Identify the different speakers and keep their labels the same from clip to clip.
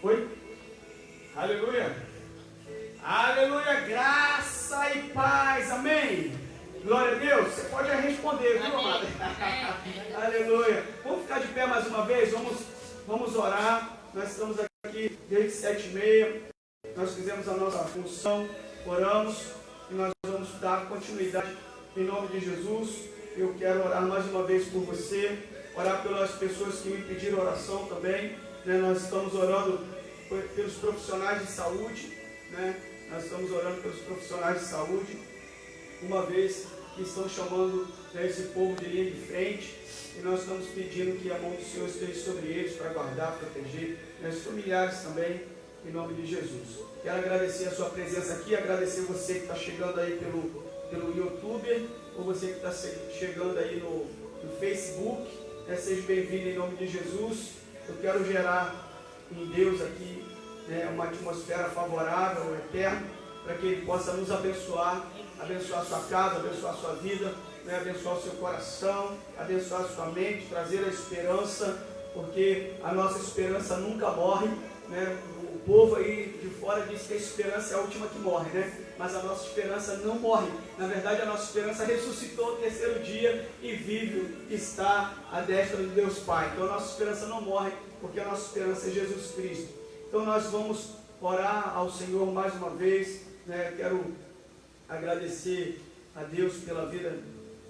Speaker 1: Foi? Aleluia. Aleluia. Graça e paz. Amém. Glória a Deus. Você pode responder, viu, amado? Aleluia. Vamos ficar de pé mais uma vez. Vamos, vamos orar. Nós estamos aqui desde sete e meia. Nós fizemos a nossa função. Oramos. E nós vamos dar continuidade em nome de Jesus. Eu quero orar mais uma vez por você. Orar pelas pessoas que me pediram oração também. Né? Nós estamos orando pelos profissionais de saúde. Né? Nós estamos orando pelos profissionais de saúde uma vez que estão chamando né, esse povo de linha de frente, e nós estamos pedindo que a mão do Senhor esteja sobre eles para guardar, proteger, né, os familiares também, em nome de Jesus. Quero agradecer a sua presença aqui, agradecer você que está chegando aí pelo, pelo YouTube, ou você que está chegando aí no, no Facebook, né, seja bem-vindo em nome de Jesus. Eu quero gerar em Deus aqui né, uma atmosfera favorável, eterna, para que Ele possa nos abençoar abençoar sua casa, abençoar sua vida, né? abençoar seu coração, abençoar sua mente, trazer a esperança, porque a nossa esperança nunca morre. Né? O povo aí de fora diz que a esperança é a última que morre, né? Mas a nossa esperança não morre. Na verdade, a nossa esperança ressuscitou no terceiro dia e vive, está à destra de Deus Pai. Então a nossa esperança não morre, porque a nossa esperança é Jesus Cristo. Então nós vamos orar ao Senhor mais uma vez. Né? Quero agradecer a Deus pela vida,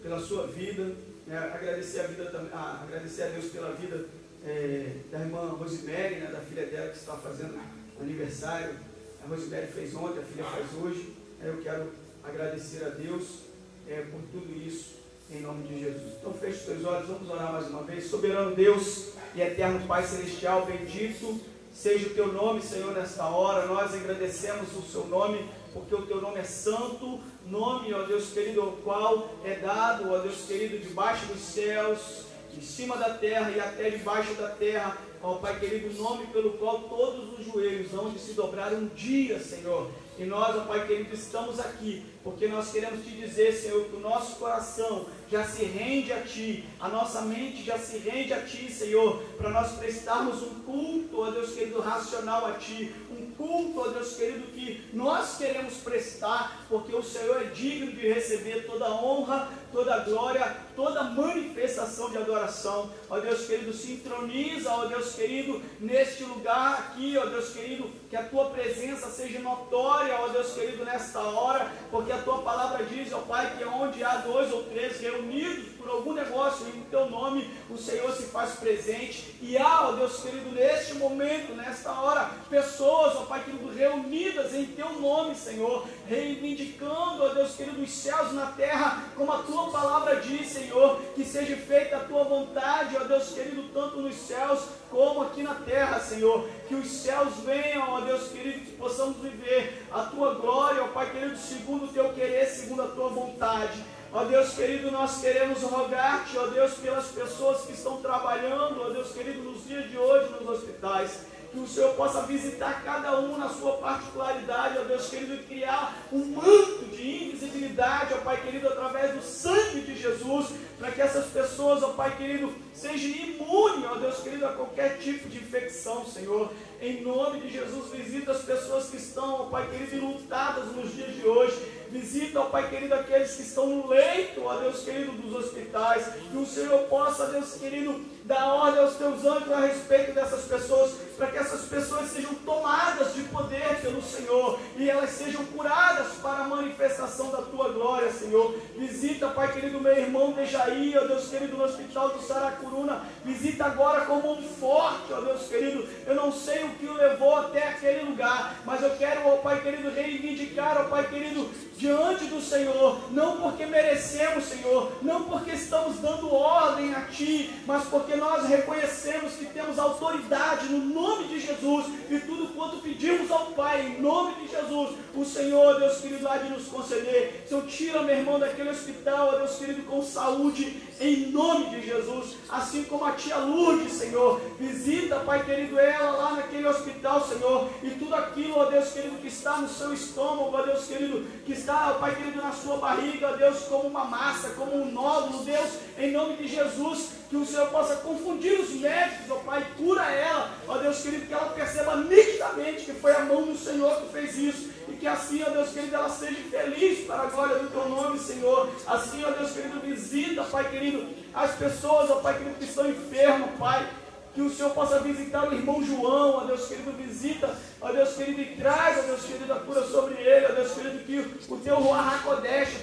Speaker 1: pela sua vida, né? agradecer, a vida, ah, agradecer a Deus pela vida é, da irmã Rosemary, né? da filha dela que está fazendo aniversário. A Rosemary fez ontem, a filha faz hoje. Eu quero agradecer a Deus é, por tudo isso, em nome de Jesus. Então feche os teus olhos, vamos orar mais uma vez. Soberano Deus e eterno Pai Celestial, bendito seja o teu nome, Senhor, nesta hora. Nós agradecemos o seu nome porque o teu nome é santo, nome, ó Deus querido, o qual é dado, ó Deus querido, debaixo dos céus, em cima da terra e até debaixo da terra, ó Pai querido, nome pelo qual todos os joelhos vão se dobrar um dia, Senhor. E nós, ó Pai querido, estamos aqui, porque nós queremos te dizer, Senhor, que o nosso coração já se rende a Ti, a nossa mente já se rende a Ti, Senhor, para nós prestarmos um culto, ó Deus querido, racional a Ti, um culto, ó Deus querido, que nós queremos prestar, porque o Senhor é digno de receber toda honra, toda glória, toda manifestação de adoração. Ó Deus querido, sintroniza, ó Deus querido, neste lugar aqui, ó Deus querido, que a tua presença seja notória, ó Deus querido, nesta hora, porque a tua palavra diz, ó Pai, que onde há dois ou três reunidos por algum negócio em teu nome, o Senhor se faz presente. E há, ó Deus querido, neste momento, nesta hora, pessoas, ó Pai querido, reunidas em teu nome, Senhor, reivindicando, ó Deus querido, os céus na terra, como a tua palavra diz, Senhor, que seja feita a tua vontade, ó Deus querido, tanto nos céus como aqui na terra, Senhor. Que os céus venham, ó Deus querido, que possamos viver a tua glória, ó Pai querido, segundo o teu querer, segundo a tua vontade. Ó Deus querido, nós queremos rogar-te, ó Deus, pelas pessoas que estão trabalhando, ó Deus querido, nos dias de hoje nos hospitais que o Senhor possa visitar cada um na sua particularidade, ó Deus querido, e criar um manto de invisibilidade, ó Pai querido, através do sangue de Jesus, para que essas pessoas, ó Pai querido, sejam imunes, ó Deus querido, a qualquer tipo de infecção, Senhor. Em nome de Jesus, visita as pessoas que estão, ó Pai querido, lutadas nos dias de hoje. Visita, ó Pai querido, aqueles que estão no leito, ó Deus querido, dos hospitais. Que o Senhor possa, Deus querido, dar ordem aos teus anjos a respeito dessas pessoas, para que essas pessoas sejam tomadas de poder pelo Senhor e elas sejam curadas para a manifestação da tua glória, Senhor. Visita, Pai querido, meu irmão Dejaí, ó Deus querido, no hospital do Saracuruna. Visita agora como um forte, ó Deus querido. Eu não sei o que o levou até aquele lugar, mas eu quero, ó Pai querido, reivindicar, ó Pai querido, diante do Senhor, não porque merecemos, Senhor, não porque estamos dando ordem a Ti, mas porque nós reconhecemos que temos autoridade no nome de Jesus e tudo quanto pedimos ao Pai, em nome de Jesus, o Senhor, Deus querido, há de nos conceder. Senhor, tira meu irmão daquele hospital, Deus querido, com saúde, em nome de Jesus. Assim como a tia Lourdes, Senhor, visita, Pai querido, ela lá naquele hospital, Senhor, e tudo aquilo, ó Deus querido, que está no seu estômago, ó Deus querido, que está, Pai querido, na sua barriga, ó Deus, como uma massa, como um nódulo, Deus, em nome de Jesus, que o Senhor possa confundir os médicos, ó Pai, cura ela, ó Deus querido, que ela perceba nitidamente que foi a mão do Senhor que fez isso, que assim, ó Deus querido, ela seja feliz para a glória do Teu nome, Senhor. Assim, ó Deus querido, visita, Pai querido, as pessoas, ó Pai querido, que estão enfermas, Pai. Que o Senhor possa visitar o irmão João, ó Deus querido, visita, ó Deus querido, e traz, ó Deus querido, a cura sobre ele, ó Deus querido, que o teu Ruach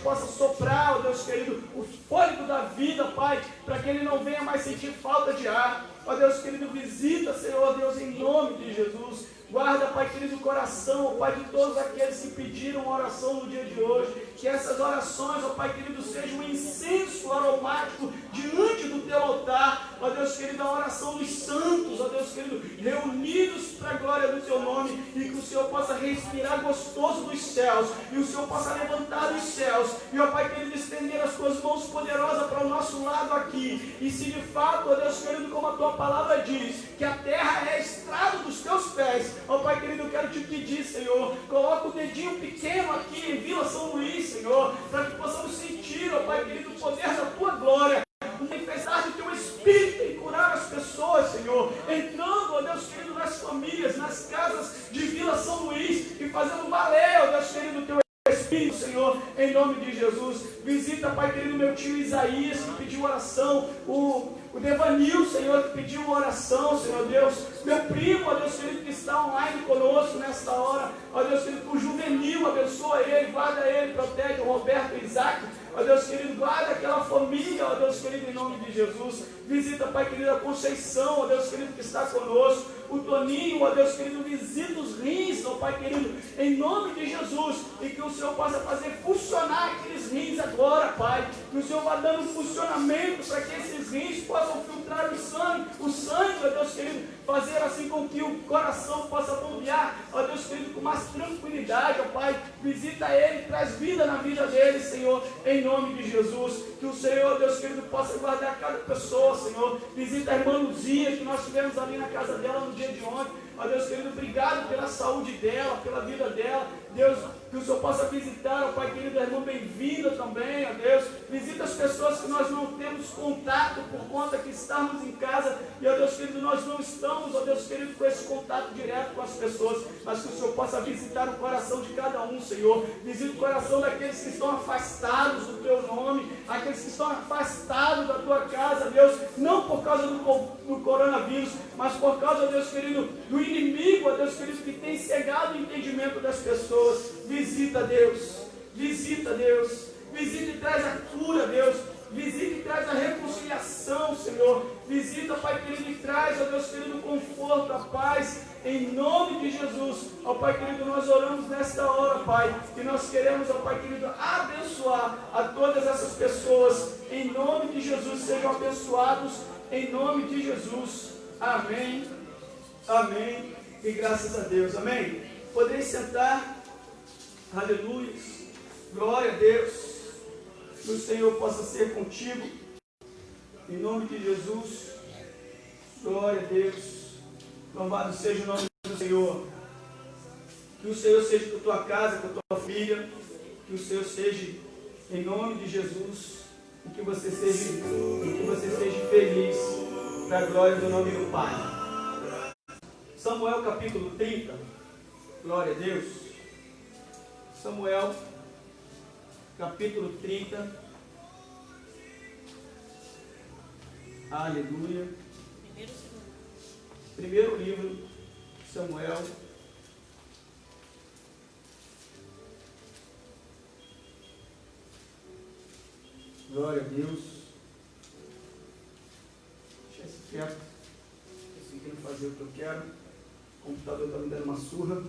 Speaker 1: possa soprar, ó Deus querido, o fôlego da vida, Pai, para que ele não venha mais sentir falta de ar. Ó Deus querido, visita, Senhor, Deus, em nome de Jesus. Guarda, Pai querido, o coração, ó Pai, de todos aqueles que pediram oração no dia de hoje. Que essas orações, ó Pai querido, sejam um incenso aromático diante do teu altar. Ó Deus querido, a oração dos santos, ó Deus querido, reunidos para a glória do teu nome. E que o Senhor possa respirar gostoso dos céus. E o Senhor possa levantar dos céus. E, ó Pai querido, estender as tuas mãos poderosas para o nosso lado aqui. E se de fato, ó Deus querido, como a tua palavra diz, que a terra é estrado dos teus pés. Ó Pai querido, eu quero te pedir, Senhor, coloca o dedinho pequeno aqui em Vila São Luís, Senhor, para que possamos sentir, ó Pai querido, o poder da tua glória, manifestar do teu Espírito em curar as pessoas, Senhor, entrando, ó Deus querido, nas famílias, nas casas de Vila São Luís e fazendo valer, ó Deus querido, o teu Espírito, Senhor, em nome de Jesus. Visita, Pai querido, meu tio Isaías, que pediu oração, o o Devanil, Senhor, que pediu uma oração, Senhor Deus. Meu primo, ó Deus querido, que está online conosco nesta hora. Ó Deus querido, o juvenil, abençoa ele, guarda ele, protege o Roberto e Isaac. Ó Deus querido, guarda aquela família, ó Deus querido, em nome de Jesus. Visita, Pai querido, a Conceição, ó Deus querido, que está conosco. O Toninho, ó Deus querido, visita os rins, ó Pai querido, em nome de Jesus. E que o Senhor possa fazer funcionar aqueles rins agora, Pai. Que o Senhor vá dando funcionamento para que esses rins possam filtrar o sangue. O sangue, ó Deus querido, fazer assim com que o coração possa bombear, ó Deus querido, com mais tranquilidade, ó Pai. Visita ele, traz vida na vida dele, Senhor, em nome de Jesus. Que o Senhor, Deus querido, possa guardar cada pessoa, Senhor. Visita a irmã Luzia, que nós tivemos ali na casa dela no dia de ontem. Ó Deus querido, obrigado pela saúde dela, pela vida dela. Deus, que o Senhor possa visitar, ó Pai querido, a irmã bem-vinda também, ó Deus. Visita as pessoas que nós não temos contato por conta que estamos em casa. E, ó Deus querido, nós não estamos, ó Deus querido, com esse contato direto com as pessoas. Mas que o Senhor possa visitar o coração de cada um, Senhor. Visita o coração daqueles que estão afastados do Teu aqueles que estão afastados da Tua casa, Deus. Não por causa do, do coronavírus, mas por causa, Deus querido, do inimigo, Deus querido, que tem cegado o entendimento das pessoas. Visita, Deus. Visita, Deus. Visita e traz a cura, Deus. Visita e traz a reconciliação, Senhor. Visita, Pai querido, e traz, ó Deus querido, conforto, a paz. Em nome de Jesus, ó Pai querido, nós oramos nesta hora, Pai, e nós queremos, ó Pai querido, abençoar a todas essas pessoas. Em nome de Jesus, sejam abençoados. Em nome de Jesus. Amém. Amém. E graças a Deus. Amém. Podeis sentar. Aleluia. Glória a Deus. Que o Senhor possa ser contigo. Em nome de Jesus. Glória a Deus. Louvado seja o nome do Senhor. Que o Senhor seja com a tua casa, com a tua família. Que o Senhor seja em nome de Jesus. E que você seja, que você seja feliz para a glória do nome do Pai. Samuel capítulo 30, glória a Deus. Samuel capítulo 30, aleluia. Primeiro livro, Samuel. Glória a Deus. Deixa esse quieto. Conseguindo fazer o que eu quero. O computador está me dando uma surra.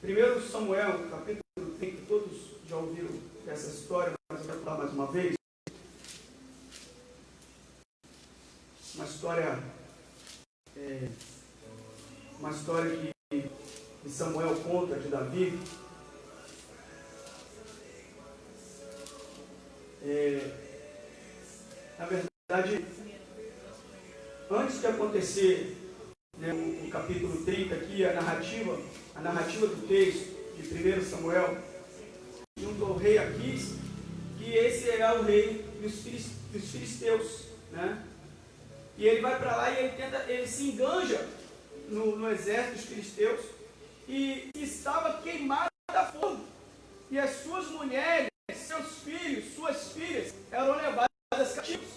Speaker 1: Primeiro Samuel, capítulo 30, todos já ouviram essa história, mas eu vou falar mais uma vez. Uma história, é, uma história que, que Samuel conta de Davi. É, na verdade, antes de acontecer né, o, o, capítulo 30 aqui, a narrativa, a narrativa do texto de 1 Samuel, junto ao rei Aquis, que esse é o rei dos, dos filisteus, né? E ele vai para lá e ele tenta, ele se enganja no, no exército dos filisteus e estava queimado a fogo. E as suas mulheres, seus filhos, suas filhas eram levadas cativos.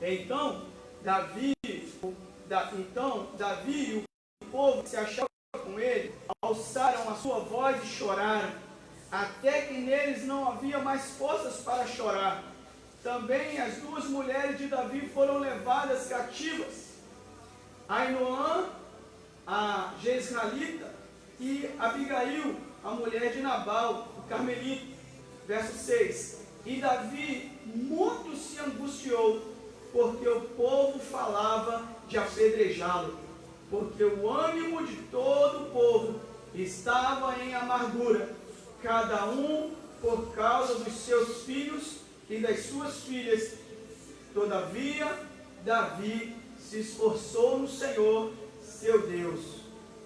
Speaker 1: Então, Davi, da, então, Davi e o povo que se achava com ele alçaram a sua voz e choraram, até que neles não havia mais forças para chorar. Também as duas mulheres de Davi foram levadas cativas. Ainoã, a Jezraalita, e Abigail, a mulher de Nabal, o Carmelito. Verso 6. E Davi muito se angustiou, porque o povo falava de apedrejá-lo, porque o ânimo de todo o povo estava em amargura, cada um por causa dos seus filhos e das suas filhas. Todavia, Davi se esforçou no Senhor, seu Deus.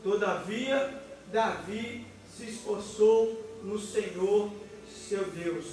Speaker 1: Todavia, Davi se esforçou no Senhor, seu Deus.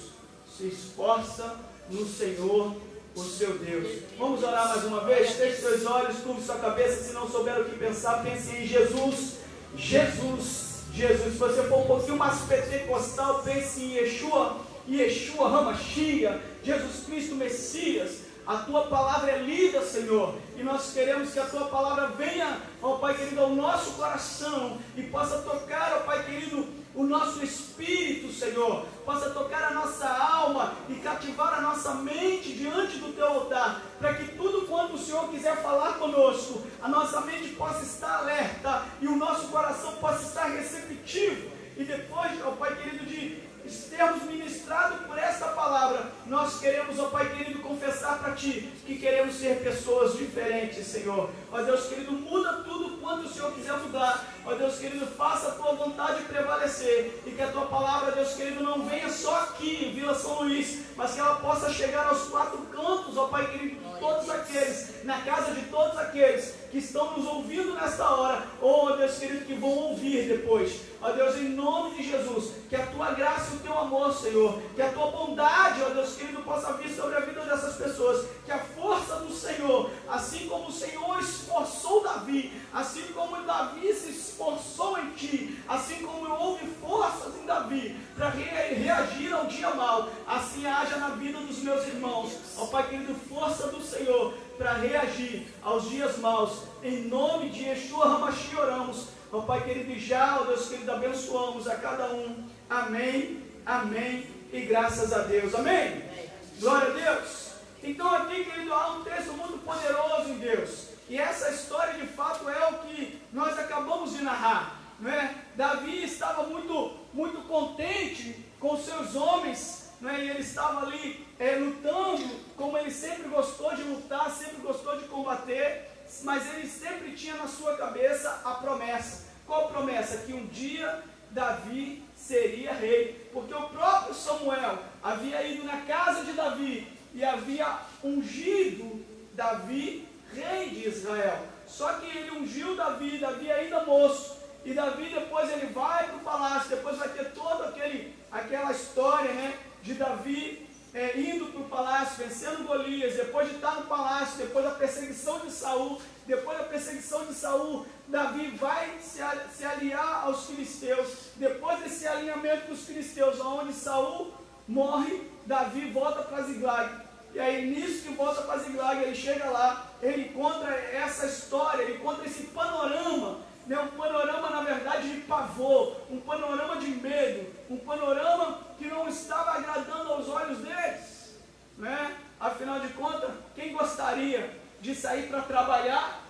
Speaker 1: Se esforça no Senhor, o seu Deus. Vamos orar mais uma vez? Feche seus olhos, curve sua cabeça. Se não souber o que pensar, pense em Jesus. Jesus, Jesus. Se você for um pouquinho mais pentecostal, pense em Yeshua. Yeshua Ramachia, Jesus Cristo Messias. A tua palavra é lida, Senhor, e nós queremos que a tua palavra venha, ó Pai querido, ao nosso coração e possa tocar, ó Pai querido, o nosso espírito, Senhor, possa tocar a nossa alma e cativar a nossa mente diante do teu altar, para que tudo quanto o Senhor quiser falar conosco, a nossa mente possa estar alerta e o nosso coração possa estar receptivo. E depois, ó Pai querido, de termos ministrado por esta palavra, nós queremos, ó Pai querido, confessar para Ti que queremos ser pessoas diferentes, Senhor. Ó Deus querido, muda tudo quanto o Senhor quiser mudar. Ó Deus querido, faça a Tua vontade prevalecer e que a Tua palavra, Deus querido, não venha só aqui em Vila São Luís, mas que ela possa chegar aos quatro cantos, ó Pai querido, todos aqueles, na casa de todos aqueles que estão nos ouvindo nesta hora, ou, ó Deus querido, que vão ouvir depois. Ó Deus, em nome de Jesus, que a tua graça e o teu amor, Senhor, que a tua bondade, ó Deus querido, possa vir sobre a vida dessas pessoas, que a força do Senhor, assim como o Senhor esforçou Davi, assim como Davi se esforçou em ti, assim como houve forças em Davi para reagir ao dia mal, assim haja na vida dos meus irmãos, ó Pai querido, força do Senhor para reagir aos dias maus, em nome de Yeshua Ramashi oramos Ó Pai querido, e já, ó Deus querido, abençoamos a cada um. Amém, amém e graças a Deus. Amém? amém. Glória a Deus. Então aqui, querido, há um texto muito poderoso em Deus. E essa história de fato é o que nós acabamos de narrar. Não é? Davi estava muito, muito contente com seus homens, não é? e ele estava ali é, lutando, como ele sempre gostou de lutar, sempre gostou de combater, mas ele sempre tinha na sua cabeça a promessa. Qual promessa? Que um dia Davi seria rei. Porque o próprio Samuel havia ido na casa de Davi e havia ungido Davi rei de Israel. Só que ele ungiu Davi, Davi ainda moço. E Davi depois ele vai para o palácio, depois vai ter toda aquele, aquela história né, de Davi é, indo para o palácio, vencendo Golias, depois de estar no palácio, depois da perseguição de Saul, depois da perseguição de Saul, Davi vai se, se aliar aos filisteus. Depois desse alinhamento com os filisteus, onde Saul morre, Davi volta para Ziglag. E aí, nisso que volta para Ziglag, ele chega lá, ele encontra essa história, ele encontra esse panorama, né, um panorama, na verdade, de pavor, um panorama de medo, um panorama que não estava agradando aos olhos deles. Né? Afinal de contas, quem gostaria de sair para trabalhar,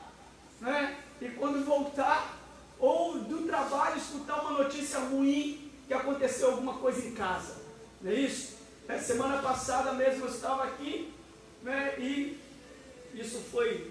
Speaker 1: né? E quando voltar, ou do trabalho escutar uma notícia ruim que aconteceu alguma coisa em casa. Não é isso? É, semana passada mesmo eu estava aqui, né? E isso foi,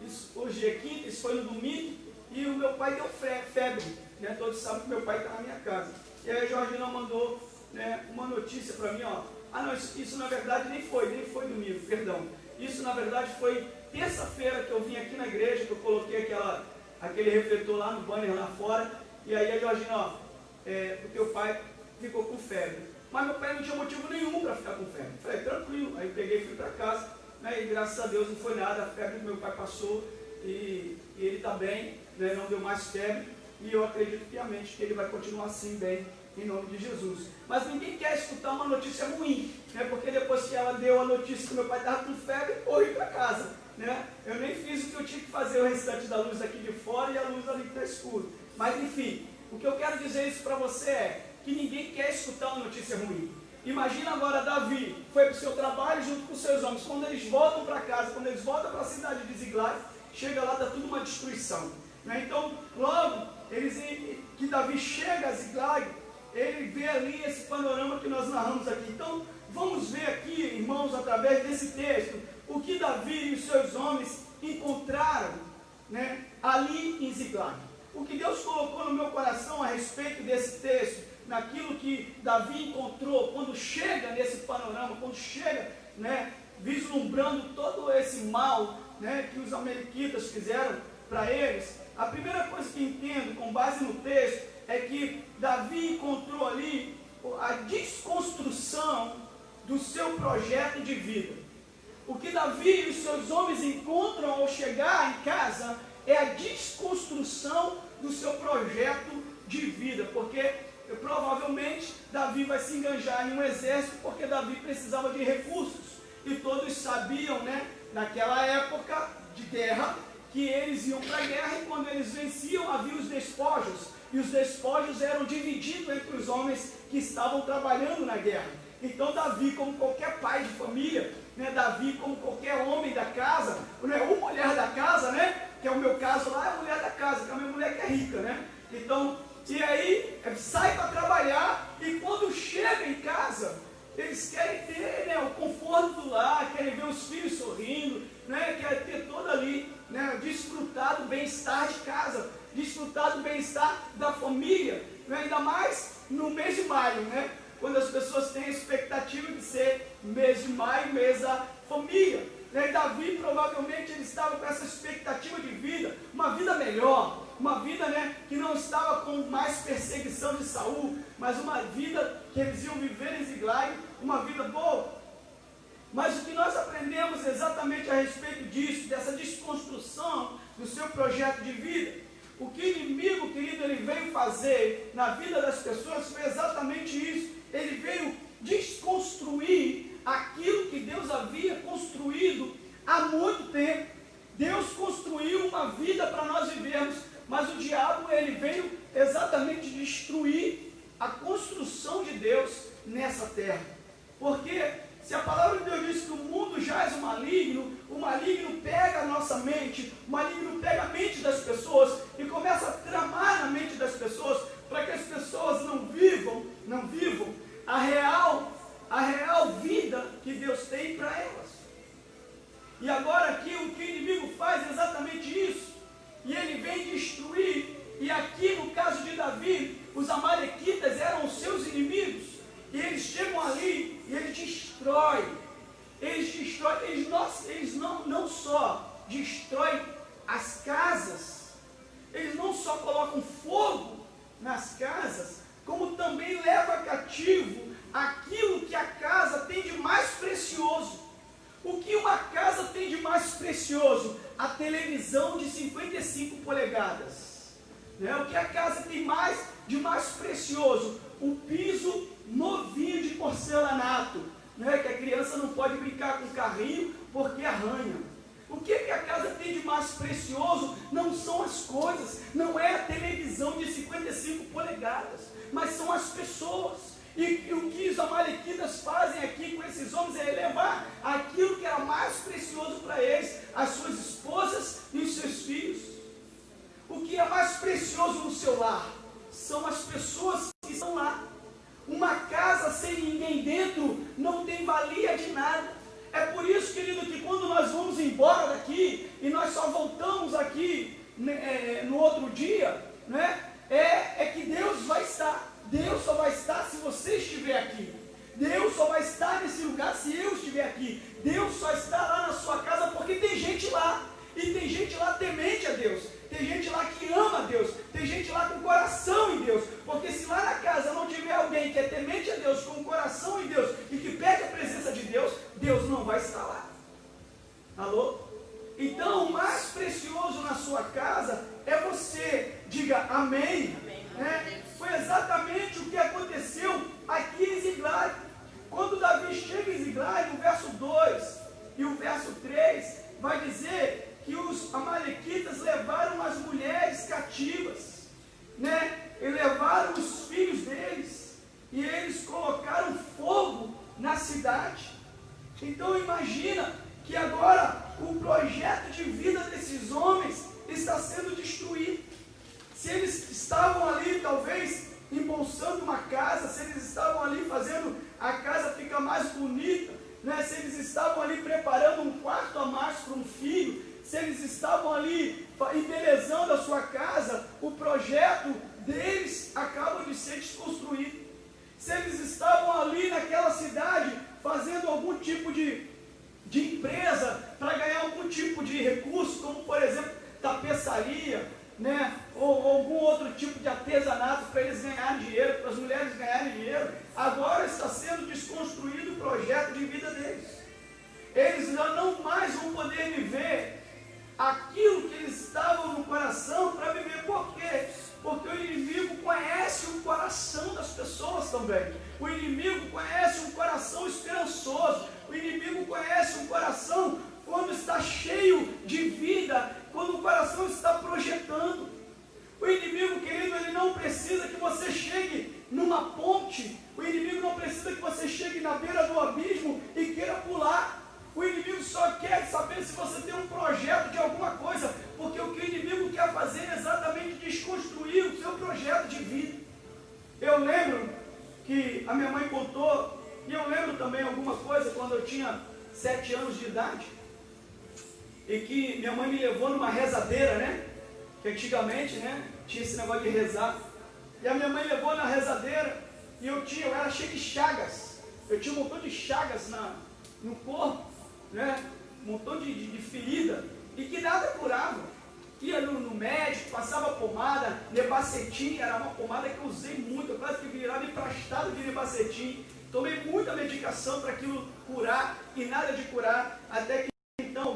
Speaker 1: isso, hoje é quinta, isso foi no domingo, e o meu pai deu febre, né? Todos sabem que meu pai está na minha casa. E aí a Georgina mandou né, uma notícia para mim, ó. Ah, não, isso, isso na verdade nem foi, nem foi domingo, perdão. Isso na verdade foi terça-feira que eu vim aqui na igreja, que eu coloquei aquela, aquele refletor lá no banner lá fora. E aí a Georgina, ó, é, o teu pai ficou com febre. Mas meu pai não tinha motivo nenhum para ficar com febre. Falei, tranquilo. Aí peguei e fui para casa. Né, e graças a Deus não foi nada. A febre do meu pai passou e, e ele está bem, né, não deu mais febre. E eu acredito piamente que ele vai continuar assim bem, em nome de Jesus. Mas ninguém quer escutar uma notícia ruim, né, porque depois que ela deu a notícia que meu pai estava com febre, corri para casa. Né? Eu nem fiz o que eu tinha que fazer o restante da luz aqui de fora e a luz ali está escuro. Mas enfim, o que eu quero dizer isso para você é que ninguém quer escutar uma notícia ruim. Imagina agora Davi, foi para o seu trabalho junto com seus homens. Quando eles voltam para casa, quando eles voltam para a cidade de Ziglag, chega lá, está tudo uma destruição. Né? Então, logo, eles, que Davi chega a Ziglag, ele vê ali esse panorama que nós narramos aqui. Então, vamos ver aqui, irmãos, através desse texto, o que Davi e os seus homens encontraram né, ali em Ziglag. O que Deus colocou no meu coração a respeito desse texto, naquilo que Davi encontrou, quando chega nesse panorama, quando chega, né, vislumbrando todo esse mal né, que os amalequitas fizeram para eles, a primeira coisa que entendo, com base no texto, é que Davi encontrou ali a desconstrução do seu projeto de vida. O que Davi e os seus homens encontram ao chegar em casa é a desconstrução do seu projeto de vida, porque provavelmente Davi vai se enganjar em um exército, porque Davi precisava de recursos, e todos sabiam, né, naquela época de guerra, que eles iam para a guerra e quando eles venciam havia os despojos, e os despojos eram divididos entre os homens que estavam trabalhando na guerra. Então Davi, como qualquer pai de família, né, Davi, como qualquer homem da casa, né, ou mulher da casa, né, que é o meu caso lá, é a mulher da casa, que é a minha mulher que é rica, né? Então, e aí sai para trabalhar e quando chega em casa, eles querem ter né, o conforto do lar, querem ver os filhos sorrindo, né, querem ter todo ali, né, desfrutar do bem-estar de casa, desfrutar do bem-estar da família, né, ainda mais no mês de maio, né, quando as pessoas têm a expectativa de ser mês de maio, mês da família. Né? Davi provavelmente ele estava com essa expectativa de vida, uma vida melhor, uma vida né, que não estava com mais perseguição de Saul, mas uma vida que eles iam viver em Ziglag, uma vida boa. Mas o que nós aprendemos exatamente a respeito disso, dessa desconstrução do seu projeto de vida, o que o inimigo, querido, ele veio fazer na vida das pessoas foi exatamente isso. Ele veio desconstruir aquilo que Deus havia construído há muito tempo. Deus construiu uma vida para nós vivermos, mas o diabo ele veio exatamente destruir a construção de Deus nessa terra. Porque se a palavra de Deus diz que o mundo jaz o maligno, o maligno pega a nossa mente, o maligno pega a mente das pessoas e começa a tramar na mente das pessoas para que as pessoas não vivam, não vivam a real a real vida que Deus tem para elas. E agora aqui o que o inimigo faz é exatamente isso. E ele vem destruir. E aqui no caso de Davi, os amalequitas eram os seus inimigos. E eles chegam ali e ele destrói. Eles destroem, eles não, eles não, não só destroem as casas, eles não só colocam fogo nas casas, como também leva cativo aquilo que a casa tem de mais precioso. O que uma casa tem de mais precioso? A televisão de 55 polegadas. Né? O que a casa tem mais de mais precioso? O piso novinho de porcelanato. Né? Que a criança não pode brincar com o carrinho porque arranha. O que, que a casa tem de mais precioso não são as coisas, não é a televisão de 55 polegadas, mas são as pessoas. E, e o que os amalequitas fazem aqui com esses homens é levar aquilo que era mais precioso para eles, as suas esposas e os seus filhos. O que é mais precioso no seu lar são as pessoas que estão lá. Uma casa sem ninguém dentro não tem valia de nada. É por isso, querido, que quando nós vamos embora daqui e nós só voltamos aqui né, é, no outro dia, né, estar nesse lugar se eu estiver aqui. Deus só está lá na sua casa porque tem gente lá. E tem gente lá temente a Deus. Tem gente lá que ama a Deus. Tem gente lá com coração em Deus. Porque se lá na casa não tiver alguém que é temente a Deus, com coração em Deus e que pede a presença de Deus, Deus não vai estar lá. Alô? Então, o mais precioso na sua casa é você. Diga amém. amém. É, foi exatamente o que aconteceu aqui em Ziglar. Quando Davi chega em Ziglag, no verso 2 e o verso 3, vai dizer que os amalequitas levaram as mulheres cativas, né? E levaram os filhos deles, e eles colocaram fogo na cidade. Então imagina que agora o projeto de vida desses homens está sendo destruído. Se eles estavam ali, talvez, embolsando uma casa, se eles estavam ali fazendo a casa ficar mais bonita, né? se eles estavam ali preparando um quarto a mais para um filho, se eles estavam ali embelezando a sua casa, o projeto deles acaba de ser desconstruído. Se eles estavam ali naquela cidade fazendo algum tipo de, de empresa para ganhar algum tipo de recurso, como por exemplo tapeçaria, né? ou, ou algum outro tipo de artesanato para eles ganharem dinheiro, para as mulheres ganharem dinheiro, agora está sendo desconstruído o projeto de vida deles. Eles já não mais vão poder viver aquilo que eles estavam no coração para viver. Por quê? Porque o inimigo conhece o coração das pessoas também. O inimigo conhece um coração esperançoso. O inimigo conhece um coração quando está cheio de vida, quando o coração está projetando. O inimigo, querido, ele não precisa que você chegue numa ponte. O inimigo não precisa que você chegue na beira do abismo e queira pular. O inimigo só quer saber se você tem um projeto de alguma coisa, porque o que o inimigo quer fazer é exatamente desconstruir o seu projeto de vida. Eu lembro que a minha mãe contou, e eu lembro também alguma coisa quando eu tinha sete anos de idade e que minha mãe me levou numa rezadeira, né? Que antigamente, né? Tinha esse negócio de rezar. E a minha mãe levou na rezadeira e eu tinha, eu era cheio de chagas. Eu tinha um montão de chagas na, no corpo, né? Um montão de, de, de ferida e que nada curava. Ia no, no, médico, passava pomada, nebacetim, era uma pomada que eu usei muito, eu quase que virava emprestado de nebacetim. Tomei muita medicação para aquilo curar e nada de curar, até que então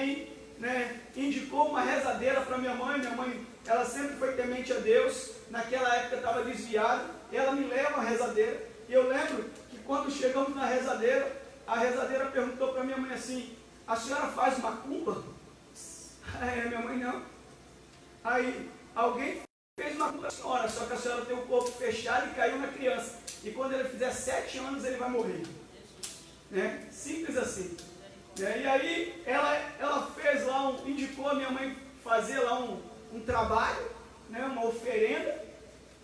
Speaker 1: né, indicou uma rezadeira para minha mãe. Minha mãe, ela sempre foi temente a Deus. Naquela época estava desviada. Ela me leva à rezadeira. E eu lembro que quando chegamos na rezadeira, a rezadeira perguntou para minha mãe assim: A senhora faz macumba? Aí minha mãe não. Aí alguém fez macumba para a senhora, só que a senhora tem o corpo fechado e caiu na criança. E quando ele fizer sete anos, ele vai morrer. Né? Simples assim. Né? E aí ela, ela fez lá, um, indicou a minha mãe fazer lá um, um trabalho, né? uma oferenda.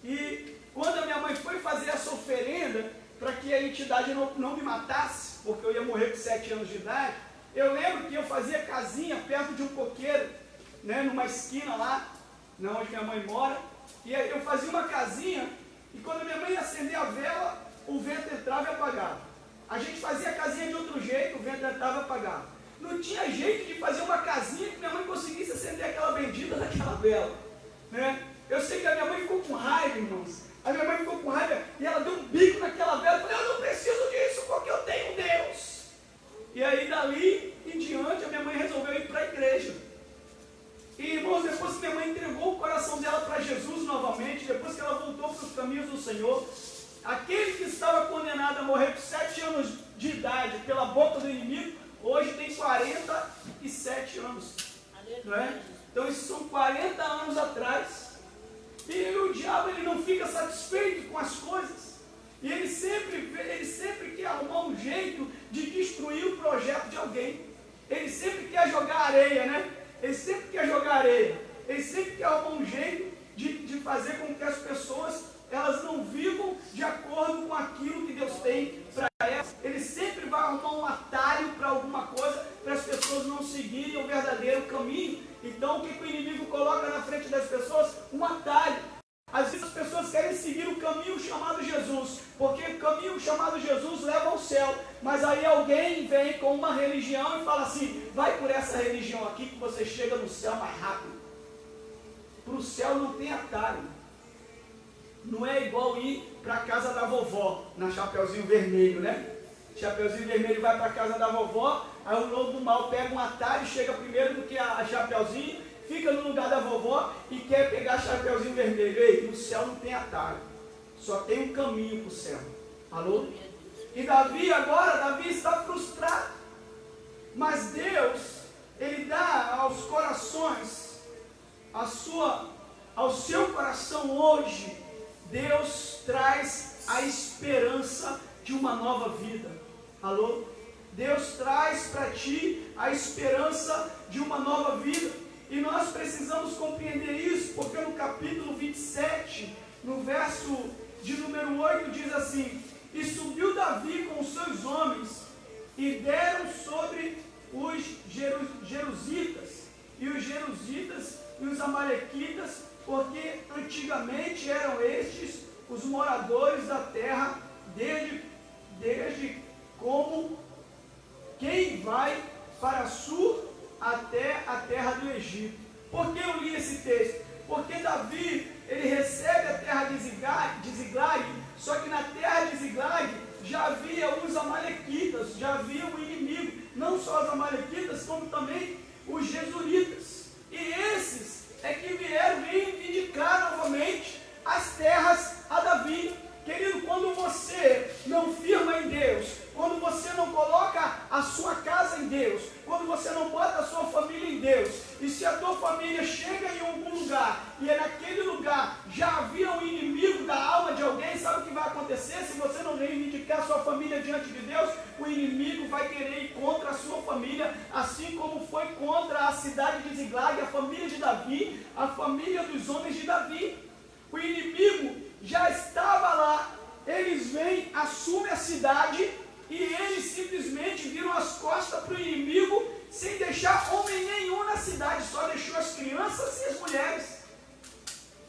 Speaker 1: E quando a minha mãe foi fazer essa oferenda, para que a entidade não, não me matasse, porque eu ia morrer com sete anos de idade, eu lembro que eu fazia casinha perto de um coqueiro, né, numa esquina lá, né, onde minha mãe mora, e eu fazia uma casinha, e quando minha mãe ia acender a vela, o vento entrava e apagava. A gente fazia a casinha de outro jeito, o vento estava apagado. Não tinha jeito de fazer uma casinha que minha mãe conseguisse acender aquela bendita daquela vela. Né? Eu sei que a minha mãe ficou com raiva, irmãos. A minha mãe ficou com raiva e ela deu um bico naquela vela. Eu falei, eu não preciso disso porque eu tenho Deus. E aí dali em diante a minha mãe resolveu ir para a igreja. E irmãos, depois que minha mãe entregou o coração dela para Jesus novamente, depois que ela voltou para os caminhos do Senhor, Aquele que estava condenado a morrer por sete anos de idade pela boca do inimigo, hoje tem 47 anos. Não é? Então isso são 40 anos atrás. E o diabo ele não fica satisfeito com as coisas. E ele sempre, ele sempre quer arrumar um jeito de destruir o projeto de alguém. Ele sempre quer jogar areia, né? Ele sempre quer jogar areia. Ele sempre quer arrumar um jeito de, de fazer com que as pessoas elas não vivam de acordo com aquilo que Deus tem para elas. Ele sempre vai arrumar um atalho para alguma coisa, para as pessoas não seguirem o verdadeiro caminho. Então, o que, que o inimigo coloca na frente das pessoas? Um atalho. Às vezes as pessoas querem seguir o caminho chamado Jesus, porque o caminho chamado Jesus leva ao céu. Mas aí alguém vem com uma religião e fala assim: vai por essa religião aqui que você chega no céu mais rápido. Para o céu não tem atalho. Não é igual ir para a casa da vovó, na Chapeuzinho Vermelho, né? Chapeuzinho Vermelho vai para a casa da vovó, aí o lobo do mal pega um atalho, chega primeiro do que a, Chapeuzinho, fica no lugar da vovó e quer pegar chapeuzinho vermelho. Ei, no céu não tem atalho. Só tem um caminho para o céu. Alô? E Davi agora, Davi está frustrado. Mas Deus, Ele dá aos corações, a sua, ao seu coração hoje, Deus traz a esperança de uma nova vida. Alô? Deus traz para ti a esperança de uma nova vida. E nós precisamos compreender isso, porque no capítulo 27, no verso de número 8, diz assim: E subiu Davi com os seus homens, e deram sobre os Jerusitas, e os Jerusitas e os Amalequitas, porque antigamente eram estes os moradores da terra, desde, desde como quem vai para sul até a terra do Egito. Por que eu li esse texto? Porque Davi, ele recebe a terra de Ziglag, só que na terra de Ziglag já havia os amalequitas, já havia o inimigo, não só os amalequitas, como também os jesuritas. E esses é que vieram reivindicar novamente as terras a Davi. Querido, quando você não firma em Deus, quando você não coloca a sua casa em Deus, quando você não bota a sua família em Deus, e se a tua família chega em algum lugar e é naquele lugar já havia um inimigo da alma de alguém, sabe o que vai acontecer? Se você não reivindicar a sua família diante de Deus, o inimigo vai querer ir contra a sua família, assim como foi contra a cidade de Ziglag, a família de Davi, a família dos homens de Davi. O inimigo já estava lá, eles vêm, assumem a cidade e eles simplesmente viram as costas para o inimigo sem deixar homem nenhum na cidade, só deixou as crianças e as mulheres.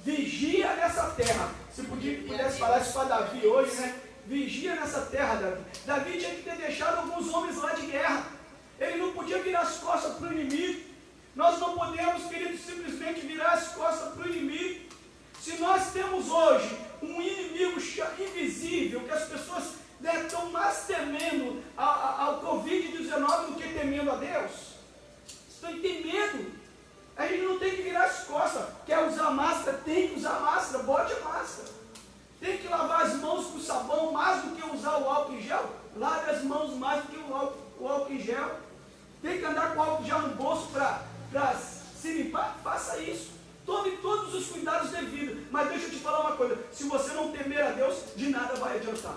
Speaker 1: Vigia nessa terra. Se pudesse falar isso para Davi hoje, né? Vigia nessa terra, Davi. Davi tinha que ter deixado alguns homens lá de guerra. Ele não podia virar as costas para o inimigo. Nós não podemos, queridos, simplesmente virar as costas para o inimigo. Se nós temos hoje um inimigo invisível que as pessoas estão mais temendo ao Covid-19 do que temendo a Deus. Estão tem medo. A gente não tem que virar as costas. Quer usar máscara? Tem que usar máscara. Bote a máscara. Tem que lavar as mãos com sabão mais do que usar o álcool em gel. Lave as mãos mais do que o álcool, o álcool em gel. Tem que andar com álcool gel no bolso para se limpar? Faça isso. Tome todos os cuidados devidos. Mas deixa eu te falar uma coisa: se você não temer a Deus, de nada vai adiantar.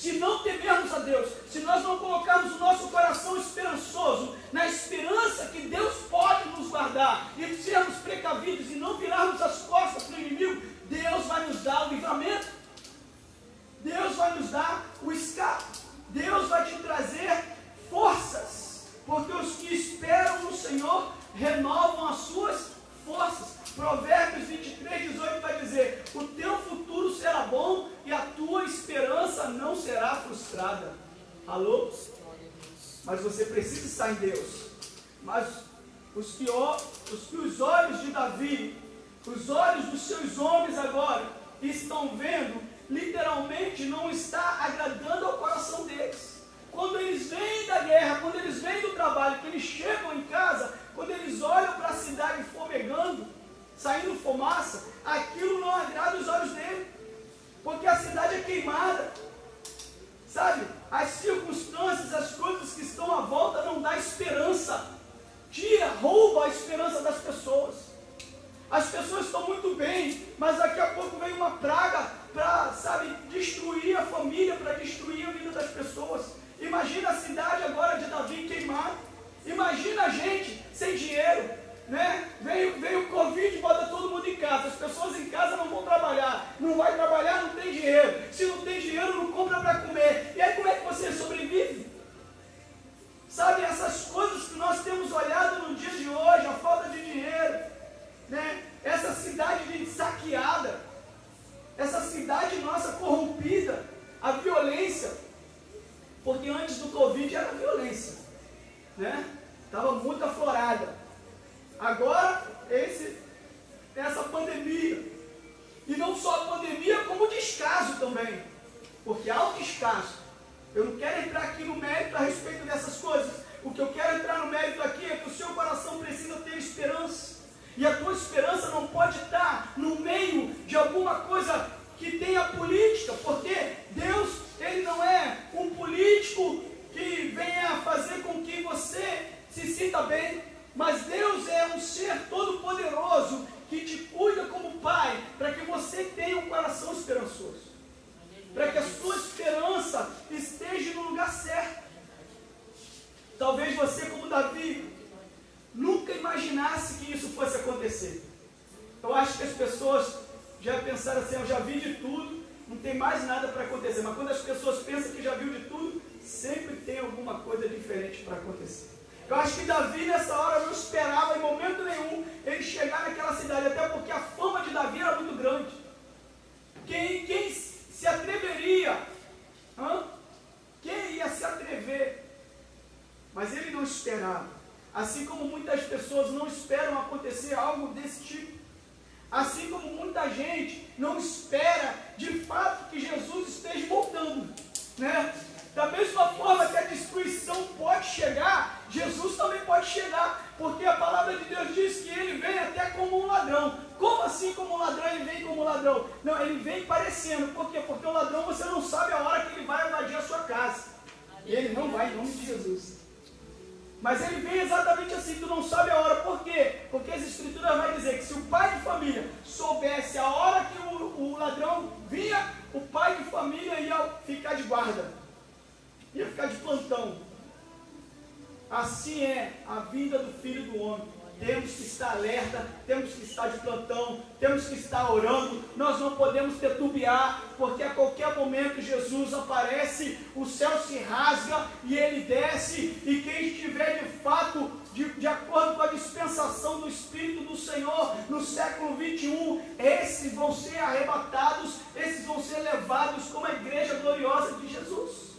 Speaker 1: Se não temermos a Deus, se nós não colocarmos o nosso coração esperançoso na esperança que Deus pode nos guardar e sermos precavidos e não virarmos as costas para o inimigo, Deus vai nos dar o livramento. Deus vai nos dar o escape. Deus vai te trazer forças. Porque os que esperam no Senhor renovam as suas forças. Provérbios 23, 18 vai dizer: O teu futuro será bom e a tua esperança não será frustrada. Alô? Mas você precisa estar em Deus. Mas os que, os que os olhos de Davi, os olhos dos seus homens agora estão vendo, literalmente não está agradando ao coração deles. Quando eles vêm da guerra, quando eles vêm do trabalho, que eles chegam em casa, quando eles olham para a cidade fumegando, saindo fumaça, aquilo não agrada os olhos dele, porque a cidade é queimada. Sabe? As circunstâncias, as coisas que estão à volta não dá esperança. Tira, rouba a esperança das pessoas. As pessoas estão muito bem, mas daqui a pouco vem uma praga para, sabe, destruir a família, para destruir a vida das pessoas. Imagina a cidade agora de Davi queimada. Imagina a gente sem dinheiro, né? Veio, veio o Covid bota todo mundo em casa. As pessoas em casa não vão trabalhar. Não vai trabalhar, não tem dinheiro. Se não tem dinheiro, não compra para comer. E aí como é que você sobrevive? Sabe, essas coisas que nós temos olhado no dia de hoje, a falta de dinheiro, né? essa cidade saqueada, essa cidade nossa corrompida, a violência, porque antes do Covid era violência, né? Estava muito aflorada. Agora, esse, essa pandemia. E não só a pandemia, como o descaso também. Porque há o descaso. Eu não quero entrar aqui no mérito a respeito dessas coisas. O que eu quero entrar no mérito aqui é que o seu coração precisa ter esperança não pode estar no meio de alguma coisa que tenha política, porque Deus, Ele não é um político que venha fazer com que você se sinta bem, mas Deus é um ser todo-poderoso que te cuida como pai, para que você tenha um coração esperançoso, para que a sua esperança esteja no lugar certo. Talvez você, como Davi, nunca imaginasse que isso fosse acontecer. Eu acho que as pessoas já pensaram assim: eu já vi de tudo, não tem mais nada para acontecer. Mas quando as pessoas pensam que já viu de tudo, sempre tem alguma coisa diferente para acontecer. Eu acho que Davi nessa hora não esperava em momento nenhum ele chegar naquela cidade, até porque a fama de Davi era muito grande. Quem, quem se atreveria? Hã? Quem ia se atrever? Mas ele não esperava. Assim como muitas pessoas não esperam acontecer algo desse tipo. Assim como muita gente não espera de fato que Jesus esteja voltando. Né? Da mesma forma que a destruição pode chegar, Jesus também pode chegar, porque a palavra de Deus diz que ele vem até como um ladrão. Como assim como um ladrão ele vem como um ladrão? Não, ele vem parecendo. Por quê? Porque o ladrão você não sabe a hora que ele vai invadir a sua casa. E ele não vai em nome de Jesus. Mas ele vem exatamente assim, tu não sabe a hora. Por quê? Porque as escrituras vai dizer que se o pai de família soubesse a hora que o, o ladrão vinha, o pai de família ia ficar de guarda. Ia ficar de plantão. Assim é a vida do filho do homem temos que estar alerta, temos que estar de plantão, temos que estar orando, nós não podemos tetubiar, porque a qualquer momento Jesus aparece, o céu se rasga e ele desce, e quem estiver de fato de, de, acordo com a dispensação do Espírito do Senhor no século 21, esses vão ser arrebatados, esses vão ser levados como a igreja gloriosa de Jesus.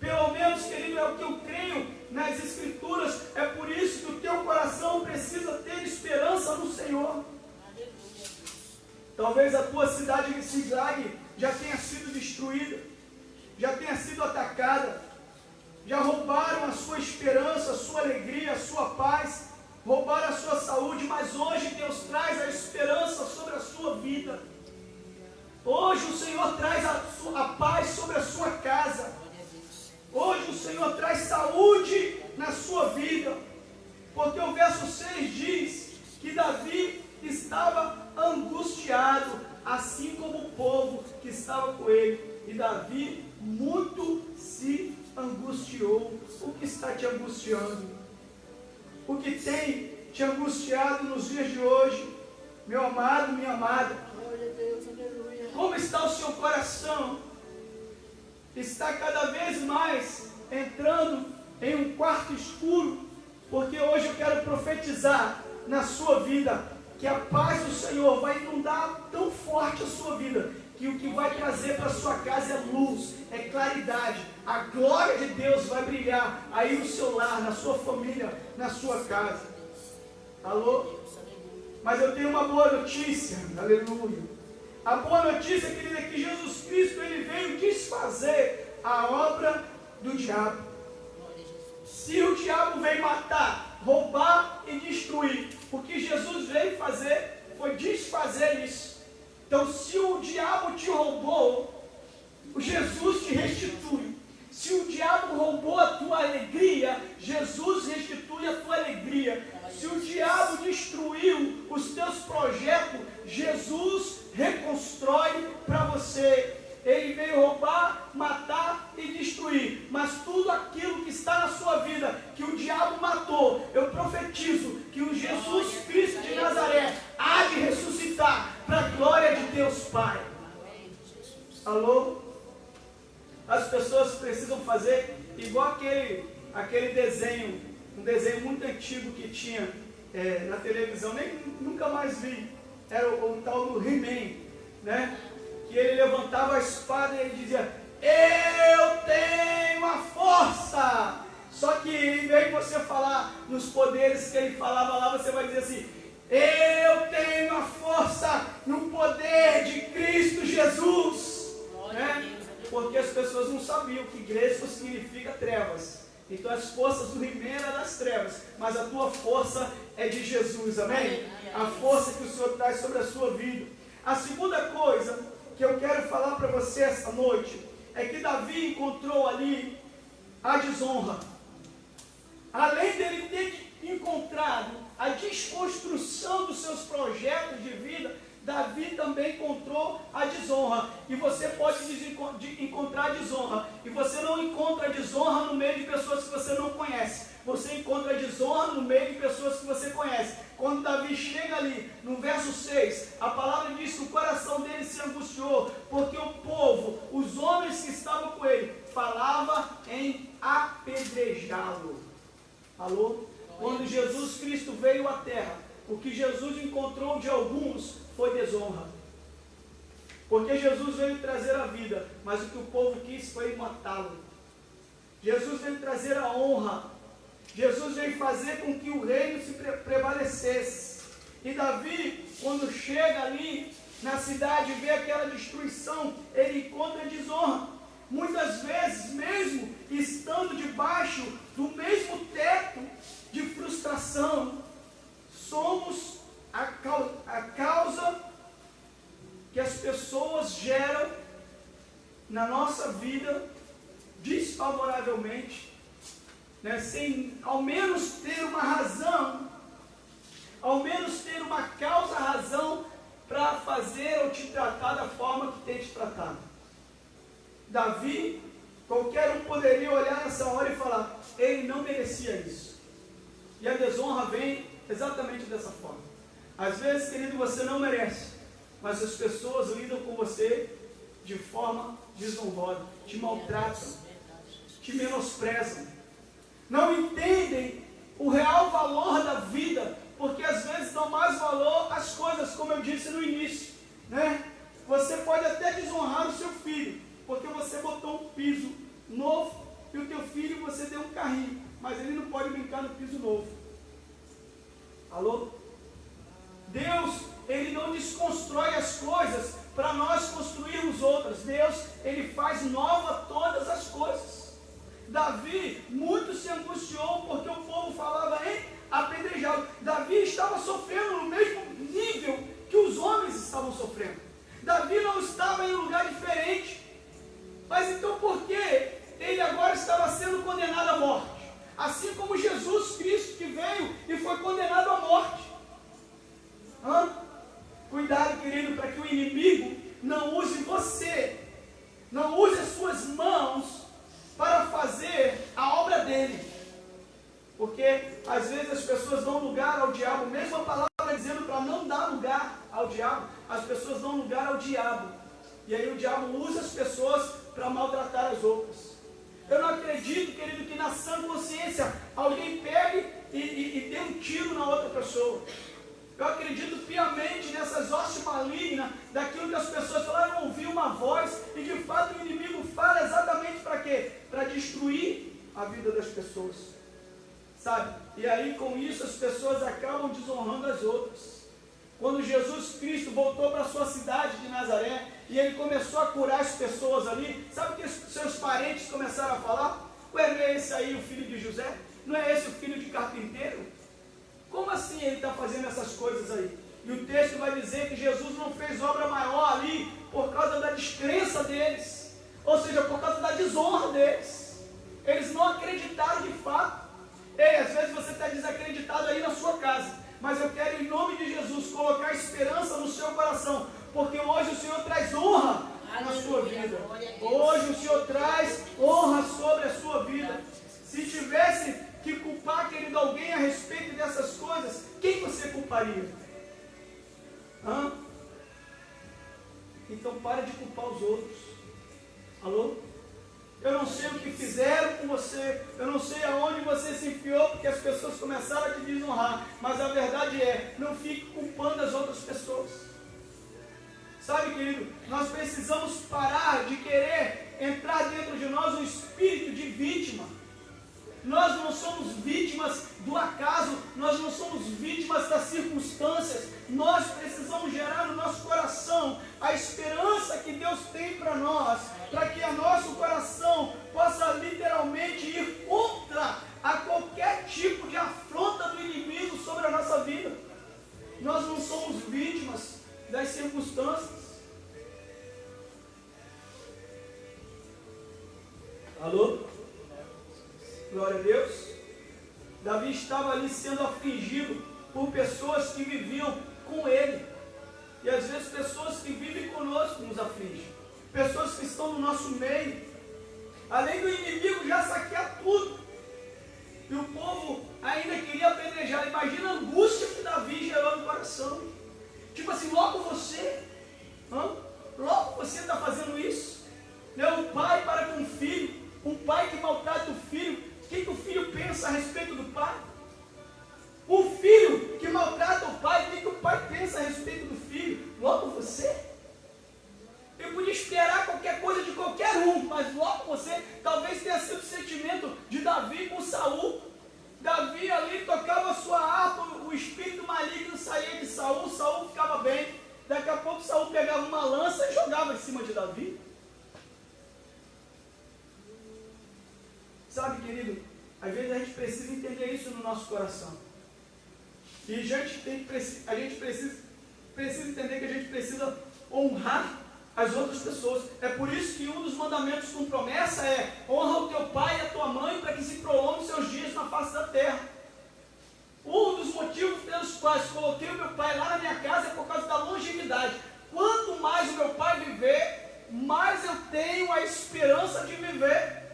Speaker 1: Pelo menos, querido, é o que eu creio nas Escrituras. É por isso que o teu coração precisa ter esperança no Senhor. Talvez a tua cidade de Siglag já tenha sido destruída, já tenha sido atacada, já roubaram a sua esperança, a sua alegria, a sua paz, angustiando? O que tem te angustiado nos dias de hoje, meu amado, minha amada? Como está o seu coração? está cada vez mais entrando em um quarto escuro, porque hoje eu quero profetizar na sua vida que a paz do Senhor vai inundar tão forte a sua vida que o que vai trazer para sua casa é luz, é claridade. A glória de Deus vai brilhar aí no seu lar, na sua família, na sua casa. Alô? Mas eu tenho uma boa notícia, aleluia. A boa notícia, querida, é que Jesus Cristo ele veio desfazer a obra do diabo. Se o diabo veio matar, roubar e destruir, o que Jesus veio fazer foi desfazer isso. Então, se o diabo te roubou, Jesus te restitui. Se o diabo roubou a tua alegria, Jesus restitui a tua alegria. Se o diabo destruiu os teus projetos, Jesus reconstrói para você. Ele veio roubar, matar e destruir. Mas tudo aquilo que está na sua vida, que o diabo matou, eu profetizo que o Jesus Cristo de Nazaré há de ressuscitar para a glória de Deus Pai. Alô? As pessoas precisam fazer igual aquele, aquele desenho, um desenho muito antigo que tinha é, na televisão, nem nunca mais vi era o, o tal do He-Man, né? Que ele levantava a espada e ele dizia: Eu tenho a força. Só que em vez de você falar nos poderes que ele falava lá, você vai dizer assim: Eu tenho a força no poder de Cristo Jesus. Né? Porque as pessoas não sabiam que Gresco significa trevas. Então as forças do Ribeiro é das trevas, mas a tua força é de Jesus, amém? A força que o Senhor traz sobre a sua vida. A segunda coisa que eu quero falar para você esta noite é que Davi encontrou ali a desonra. Além dele ter encontrado a desconstrução dos seus projetos de vida, Davi também encontrou a desonra. E você pode encontrar desonra. E você não encontra desonra no meio de pessoas que você não conhece. Você encontra desonra no meio de pessoas que você conhece. Quando Davi chega ali, no verso 6, a palavra diz que o coração dele se angustiou, porque o povo, os homens que estavam com ele, falava em apedrejá-lo. Alô? Quando Jesus Cristo veio à terra, o que Jesus encontrou de alguns foi desonra. Porque Jesus veio trazer a vida, mas o que o povo quis foi matá-lo. Jesus veio trazer a honra. Jesus veio fazer com que o reino se pre prevalecesse. E Davi, quando chega ali na cidade e vê aquela destruição, ele encontra desonra. Muitas vezes, mesmo estando debaixo do mesmo teto de frustração, somos a, causa, a causa que as pessoas geram na nossa vida desfavoravelmente, né, sem ao menos ter uma razão, ao menos ter uma causa, razão para fazer ou te tratar da forma que tem te tratado. Davi, qualquer um poderia olhar nessa hora e falar: ele não merecia isso. E a desonra vem exatamente dessa forma. Às vezes, querido, você não merece, mas as pessoas lidam com você de forma desonrosa, te maltratam, te menosprezam, não entendem o real valor da vida, porque às vezes dão mais valor às coisas, como eu disse no início, né? Você pode até desonrar o seu filho, porque você botou um piso novo e o teu filho você deu um carrinho, mas ele não pode brincar no piso novo. Alô? Deus, ele não desconstrói as coisas para nós construirmos outras. Deus, ele faz nova todas as coisas. Davi muito se angustiou porque o povo falava em apedrejá-lo. Davi estava sofrendo no mesmo nível que os homens estavam sofrendo. Davi não estava em um lugar diferente. Mas então por que ele agora estava sendo condenado à morte? Assim como Jesus Cristo que veio e foi condenado à morte. Hã? Cuidado, querido, para que o inimigo não use você, não use as suas mãos para fazer a obra dele. Porque às vezes as pessoas dão lugar ao diabo, mesmo a palavra dizendo para não dar lugar ao diabo, as pessoas dão lugar ao diabo. E aí o diabo usa as pessoas para maltratar as outras. Eu não acredito, querido, que na sã consciência alguém pegue e, e, e dê um tiro na outra pessoa. Eu acredito piamente nessas hostes malignas, daquilo que as pessoas falaram, ouvir uma voz, e de fato o inimigo fala exatamente para quê? Para destruir a vida das pessoas. Sabe? E aí com isso as pessoas acabam desonrando as outras. Quando Jesus Cristo voltou para a sua cidade de Nazaré, e ele começou a curar as pessoas ali, sabe o que seus parentes começaram a falar? Ué, não é esse aí o filho de José? Não é esse o filho de carpinteiro? Como assim ele está fazendo essas coisas aí? E o texto vai dizer que Jesus não fez obra maior ali por causa da descrença deles, ou seja, por causa da desonra deles. Eles não acreditaram de fato. Ei, às vezes você está desacreditado aí na sua casa, mas eu quero, em nome de Jesus, colocar esperança no seu coração, porque hoje o Senhor traz honra na sua vida. Hoje o Senhor traz honra sobre a sua vida. Se tivesse que culpar, querido, alguém a respeito dessas coisas, quem você culparia? Hã? Então pare de culpar os outros. Alô? Eu não sei o que fizeram com você, eu não sei aonde você se enfiou, porque as pessoas começaram a te desonrar. Mas a verdade é, não fique culpando as outras pessoas. Sabe, querido, nós precisamos parar de querer entrar dentro de nós um espírito de vítima. Nós não somos vítimas do acaso, nós não somos vítimas das circunstâncias. Nós precisamos gerar no nosso coração a esperança que Deus tem para nós, para que o nosso coração possa literalmente ir contra a qualquer tipo de afronta do inimigo sobre a nossa vida. Nós não somos vítimas das circunstâncias. Alô? Glória a Deus. Davi estava ali sendo afligido por pessoas que viviam com ele. E às vezes pessoas que vivem conosco nos afligem. Pessoas que estão no nosso meio. Além do inimigo já saquear tudo. E o povo ainda queria apedrejar. Imagina a angústia que Davi gerou no coração. Tipo assim, logo você. Logo você está fazendo isso. Né? Um pai para com o filho. Um pai que maltrata o filho. O que, que o filho pensa a respeito do pai? O filho que maltrata o pai, o que, que o pai pensa a respeito do filho? Logo você? Eu podia esperar qualquer coisa de qualquer um, mas logo você talvez tenha sido o sentimento de Davi com Saul. Davi ali tocava sua harpa, o espírito maligno saía de Saul, Saul ficava bem. Daqui a pouco Saul pegava uma lança e jogava em cima de Davi. Sabe, querido, às vezes a gente precisa entender isso no nosso coração. E a gente, tem, a gente precisa, precisa entender que a gente precisa honrar as outras pessoas. É por isso que um dos mandamentos com promessa é honra o teu pai e a tua mãe para que se prolongue seus dias na face da terra. Um dos motivos pelos quais coloquei o meu pai lá na minha casa é por causa da longevidade. Quanto mais o meu pai viver, mais eu tenho a esperança de viver.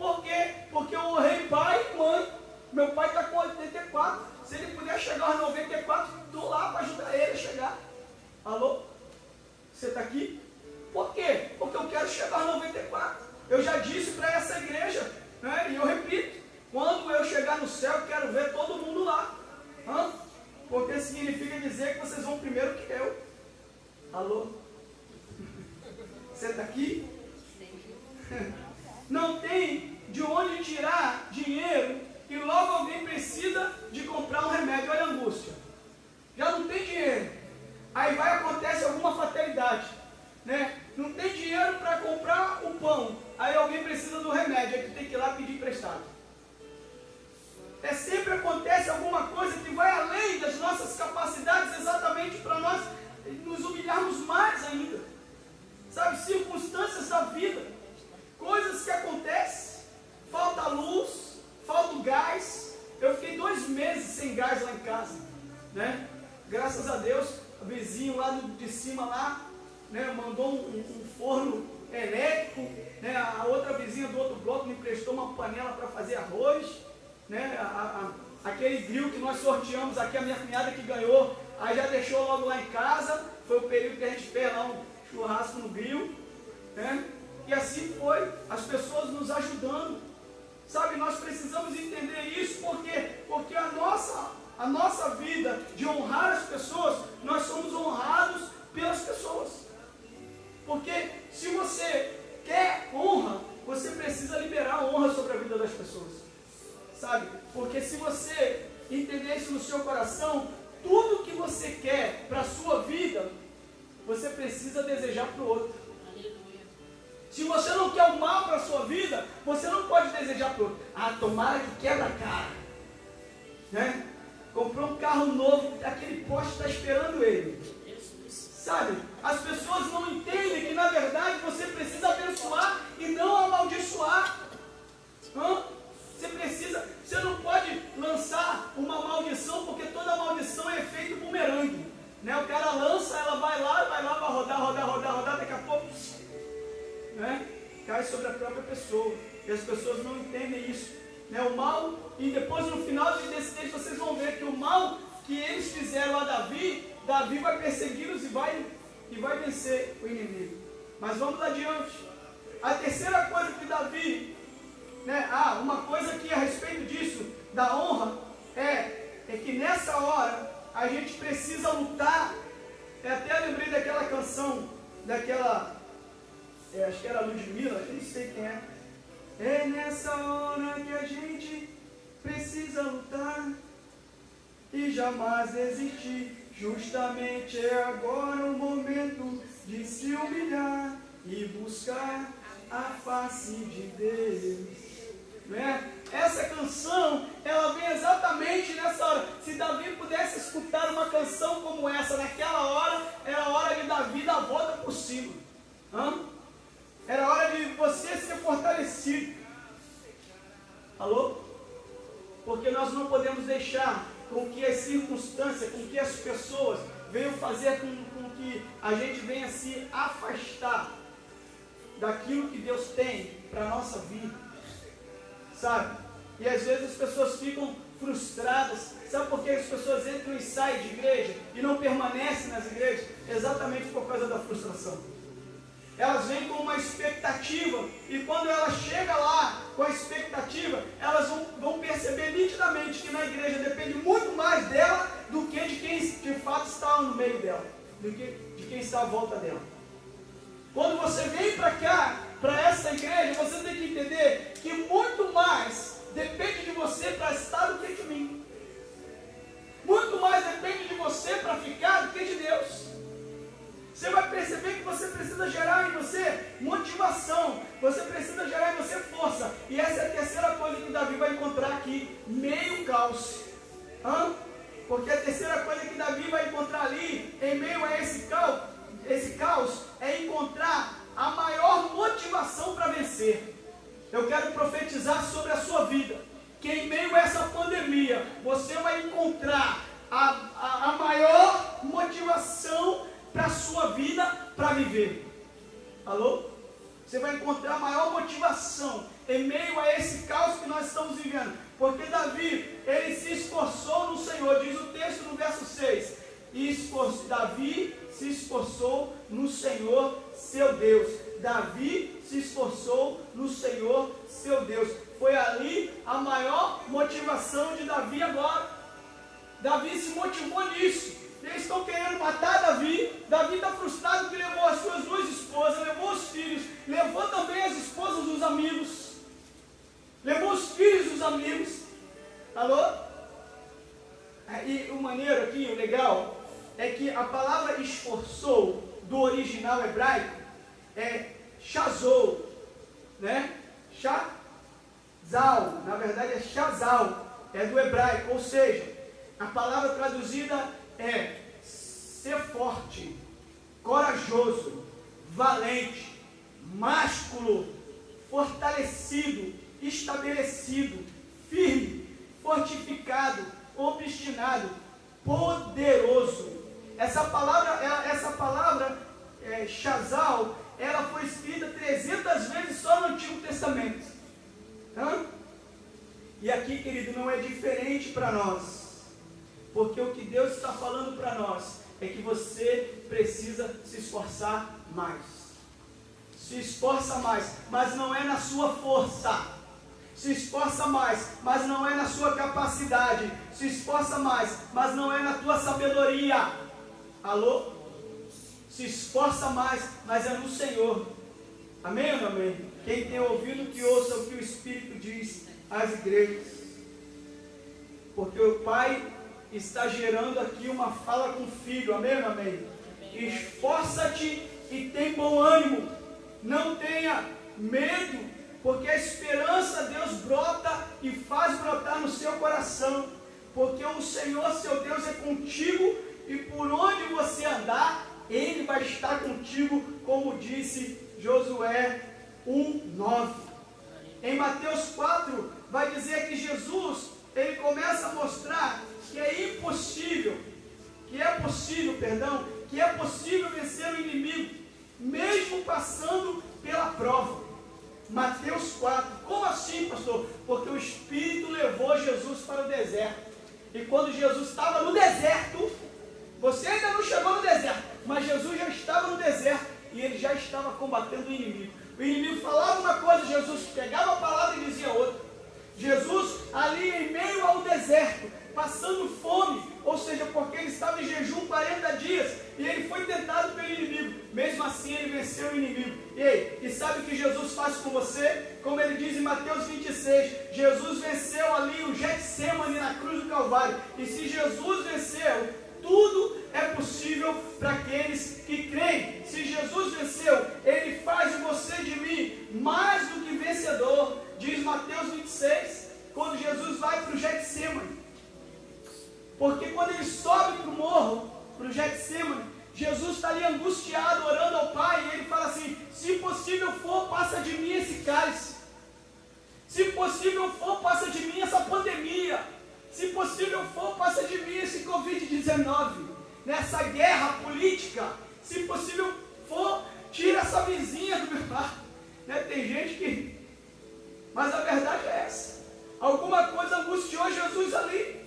Speaker 1: Por quê? Porque eu honrei pai e mãe. Meu pai está com 84. Se ele puder chegar aos 94, estou lá para ajudar ele a chegar. Alô? Você está aqui? Por quê? Porque eu quero chegar aos 94. Eu já disse para essa igreja, né? e eu repito: quando eu chegar no céu, eu quero ver todo mundo lá. Hã? Porque significa dizer que vocês vão primeiro que eu. Alô? Você está aqui? Não tem de onde tirar dinheiro e logo alguém precisa de comprar um remédio. Olha a angústia. Já não tem dinheiro. Aí vai acontecer alguma fatalidade. Né? Não tem dinheiro para comprar o pão. Aí alguém precisa do remédio. Aí tu tem que ir lá pedir emprestado. É sempre acontece alguma coisa que vai além das nossas capacidades exatamente para nós nos humilharmos mais ainda. Sabe, circunstâncias da vida, coisas que acontecem, falta luz, falta o gás. Eu fiquei dois meses sem gás lá em casa, né? Graças a Deus, o vizinho lá de cima lá, né, mandou um, um forno elétrico, né, a outra vizinha do outro bloco me prestou uma panela para fazer arroz, né, a, a, aquele grill que nós sorteamos aqui, a minha cunhada que ganhou, aí já deixou logo lá em casa, foi o período que a gente fez lá um churrasco no grill, né, e assim foi, as pessoas nos ajudando, sabe, nós precisamos entender isso, porque, porque a nossa, a nossa vida de honrar as pessoas, nós somos honrados pelas pessoas. Porque se você quer honra, você precisa liberar honra sobre a vida das pessoas. Sabe? Porque se você entender isso no seu coração, tudo que você quer para a sua vida, você precisa desejar para o outro. Se você não quer o mal para a sua vida, você não pode desejar para outro. Ah, tomara que quebra a cara. Né? Comprou um carro novo, aquele poste está esperando ele. Sabe? As pessoas não entendem que na verdade você precisa abençoar e não amaldiçoar. Hã? Você precisa, você não pode lançar uma maldição, porque toda maldição é efeito bumerangue. Né? O cara lança, ela vai lá, vai lá, vai rodar, rodar, rodar, rodar, daqui a pouco né? cai sobre a própria pessoa. E as pessoas não entendem isso. Né? O mal, e depois no final desse texto vocês vão ver que o mal que eles fizeram a Davi Davi vai persegui-los e vai, e vai vencer o inimigo. Mas vamos adiante. A terceira coisa que Davi, né, ah, uma coisa que a respeito disso, da honra, é, é que nessa hora a gente precisa lutar. Eu até lembrei daquela canção, daquela, é, acho que era Ludmilla, eu não sei quem é. É nessa hora que a gente precisa lutar e jamais desistir. Justamente é agora o momento de se humilhar e buscar a face de Deus. Né? Essa canção, ela vem exatamente nessa hora. Se Davi pudesse escutar uma canção como essa naquela hora, era a hora de Davi dar a volta por cima. Hã? Era hora de você ser fortalecido. Alô? Porque nós não podemos deixar com que as circunstâncias, com que as pessoas venham fazer com, com que a gente venha se afastar daquilo que Deus tem para a nossa vida. Sabe? E às vezes as pessoas ficam frustradas. Sabe por que as pessoas entram e saem de igreja e não permanecem nas igrejas? Exatamente por causa da frustração. Elas vêm com uma expectativa e quando ela chega lá com a expectativa, elas vão, vão perceber nitidamente que na igreja depende muito mais dela do que de quem de fato está no meio dela, do que de quem está à volta dela. Quando você vem para cá, Essa palavra, essa palavra é, Shazal, ela foi escrita 300 vezes só no Antigo Testamento. Hã? E aqui, querido, não é diferente para nós. Porque o que Deus está falando para nós é que você precisa se esforçar mais. Se esforça mais, mas não é na sua força. Se esforça mais, mas não é na sua capacidade. Se esforça mais, mas não é na tua sabedoria. Alô? Se esforça mais, mas é no Senhor. Amém ou não amém? Quem tem ouvido, que ouça o que o Espírito diz às igrejas. Porque o Pai está gerando aqui uma fala com o filho, amém, amém? Esforça-te e tem bom ânimo, não tenha medo, porque a esperança Deus brota e faz brotar no seu coração, porque o Senhor, seu Deus, é contigo e por onde você andar, Ele vai estar contigo, como disse Josué 1,9. Em Mateus 4, vai dizer que Jesus, ele começa a mostrar que é impossível, que é possível, perdão, que é possível vencer o inimigo, mesmo passando pela prova. Mateus 4. Como assim, pastor? Porque o Espírito levou Jesus para o deserto. E quando Jesus estava no deserto, você ainda não chegou no deserto, mas Jesus já estava no deserto e ele já estava combatendo o inimigo. O inimigo falava uma coisa, Jesus pegava a palavra e dizia outra. Jesus, ali em meio ao deserto, passando fome, ou seja, porque ele estava em jejum 40 dias e ele foi tentado pelo inimigo. Mesmo assim, ele venceu o inimigo. Ei, e sabe o que Jesus faz com você? Como ele diz em Mateus 26, Jesus venceu ali o Getsemane na cruz do Calvário. E se Jesus venceu, tudo é possível para aqueles que creem. Se Jesus venceu, Ele faz de você e de mim mais do que vencedor, diz Mateus 26, quando Jesus vai para o Getsemane. Porque quando ele sobe para o morro, para o Getsemane, Jesus está ali angustiado, orando ao Pai, e ele fala assim: se possível for, passa de mim esse cálice. Se possível for, passa de mim essa pandemia. Se possível for, passa de mim esse Covid-19. Nessa guerra política, se possível for, tira essa vizinha do meu lado. Né? Tem gente que. Mas a verdade é essa. Alguma coisa angustiou Jesus ali.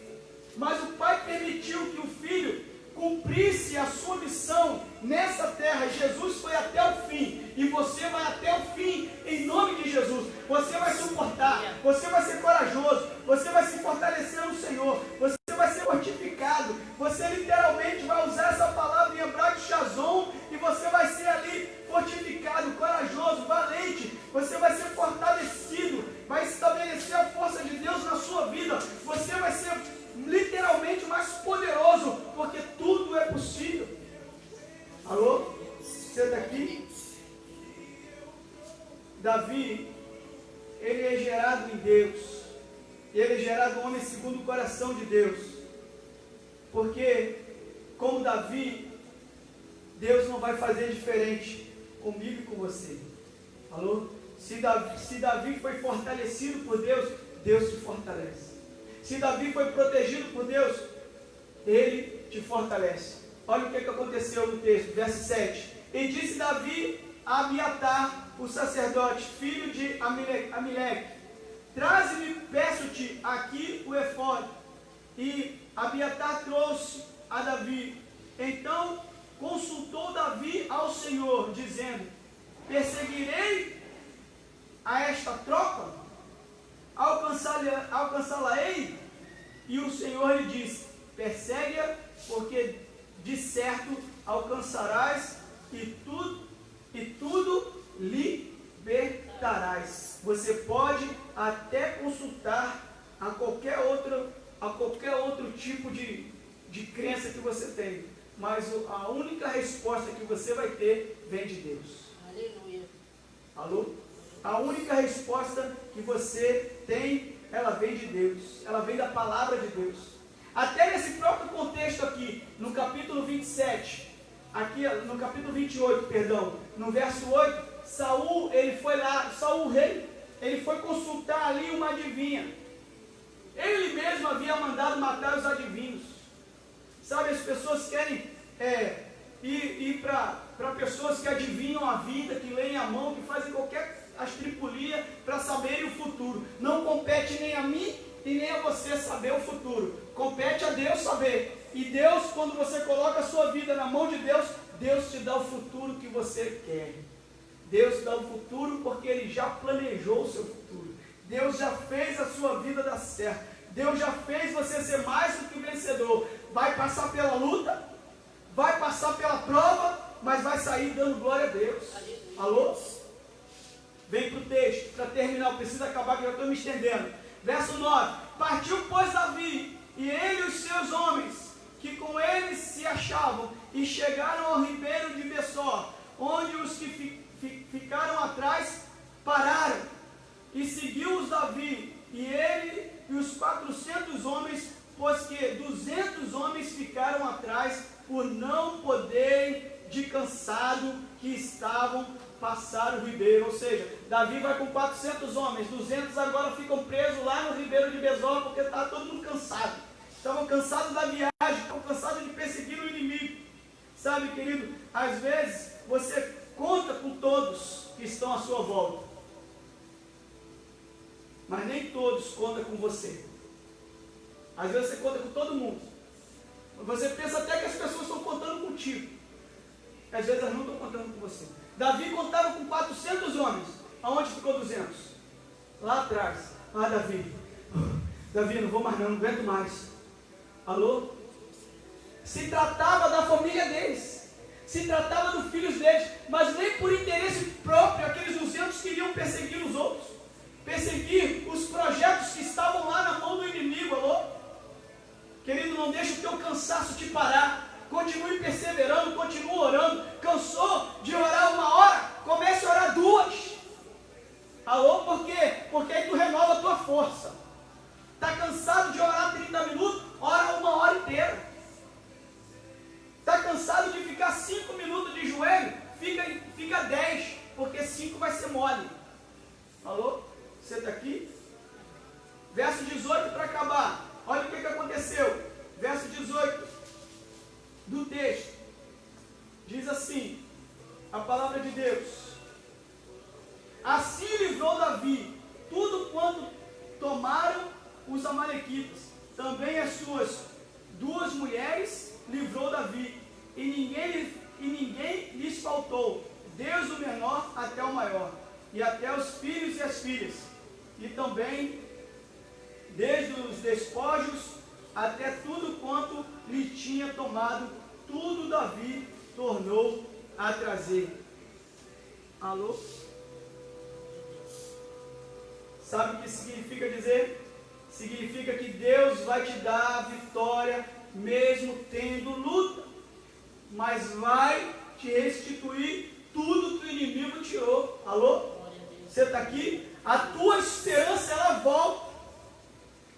Speaker 1: Mas o Pai permitiu que o Filho cumprisse a sua missão nessa terra. Jesus foi até o fim e você vai até o fim em nome de Jesus. Você vai suportar, você vai ser corajoso, você vai se fortalecer no Senhor, você vai ser fortificado. Você literalmente vai usar essa palavra em hebraico Shazon e você vai ser ali fortificado, corajoso, valente. Você vai ser fortalecido, vai estabelecer a força de Deus na sua vida. Você vai ser literalmente mais poderoso, porque tudo é possível. Alô? Está aqui? Davi, ele é gerado em Deus. Ele é gerado homem segundo o coração de Deus. Porque, como Davi, Deus não vai fazer diferente comigo e com você. Alô? Se Davi, se Davi foi fortalecido por Deus, Deus te fortalece. Se Davi foi protegido por Deus, ele te fortalece. Olha o que, que aconteceu no texto, verso 7. E disse Davi a Abiatar, o sacerdote, filho de Amileque, traze-me, peço-te, aqui o efode. E Abiatar trouxe a Davi. Então consultou Davi ao Senhor, dizendo: Perseguirei a esta tropa? alcançá-la-ei? E o Senhor lhe disse: Persegue-a, porque de certo alcançarás e tudo, e tudo libertarás. Você pode até consultar a qualquer outro, a qualquer outro tipo de, de crença que você tem, mas a única resposta que você vai ter vem de Deus. Aleluia. Alô? A única resposta que você tem, ela vem de Deus, ela vem da palavra de Deus. Até nesse próprio contexto aqui, no capítulo 27, aqui no capítulo 28, perdão, no verso 8, Saul, ele foi lá, Saul rei, ele foi consultar ali uma adivinha. Ele mesmo havia mandado matar os adivinhos. Sabe, as pessoas querem é, ir, ir para pessoas que adivinham a vida, que leem a mão, que fazem qualquer as tripulias para saberem o futuro. Não compete nem a mim e nem a você saber o futuro. Compete a Deus saber. E Deus, quando você coloca a sua vida na mão de Deus, Deus te dá o futuro que você quer. Deus dá o futuro porque Ele já planejou o seu futuro. Deus já fez a sua vida dar certo. Deus já fez você ser mais do que vencedor. Vai passar pela luta, vai passar pela prova, mas vai sair dando glória a Deus. Alô? Vem para o texto, para terminar, preciso acabar que eu estou me estendendo. Verso 9: Partiu, pois, Davi, e ele e os seus homens, que com ele se achavam, e chegaram ao ribeiro de Bessó, onde os que fi, fi, ficaram atrás pararam, e seguiu-os Davi, e ele e os quatrocentos homens, pois que duzentos homens ficaram atrás, por não poderem de cansado que estavam passar o ribeiro, ou seja, Davi vai com 400 homens, 200 agora ficam presos lá no ribeiro de Besor, porque está todo mundo cansado. Estavam cansados da viagem, estão cansados de perseguir o inimigo. Sabe, querido, às vezes você conta com todos que estão à sua volta, mas nem todos contam com você. Às vezes você conta com todo mundo. Você pensa até que as pessoas estão contando contigo. Às vezes elas não estão contando com você. Davi contava com 400 homens. Aonde ficou 200? Lá atrás. Ah, Davi. Davi, não vou mais não, não aguento mais. Alô? Se tratava da família deles. Se tratava dos filhos deles. Mas nem por interesse próprio aqueles 200 queriam perseguir os outros. Perseguir os projetos que estavam lá na mão do inimigo. Alô? Querido, não deixe o teu cansaço te parar. Continue perseverando, continue orando. Cansou de orar uma hora? Comece a orar duas. Alô, por quê? Porque aí tu renova a tua força. Está cansado de orar 30 minutos? Ora uma hora inteira. Está cansado de ficar cinco minutos de joelho, fica, fica dez, porque cinco vai ser mole. Alô? Você está aqui? Verso 18 para acabar. Olha o que, que aconteceu. Verso 18 do texto. Diz assim: a palavra de Deus. Assim livrou Davi tudo quanto tomaram os amalequitas. Também as suas duas mulheres livrou Davi. E ninguém, e ninguém lhes faltou, Deus o menor até o maior, e até os filhos e as filhas. E também, desde os despojos até tudo quanto lhe tinha tomado, tudo Davi tornou a trazer. Alô? Sabe o que significa dizer? Significa que Deus vai te dar a vitória mesmo tendo luta, mas vai te restituir tudo que o inimigo tirou. Alô? Você está aqui? A tua esperança ela volta.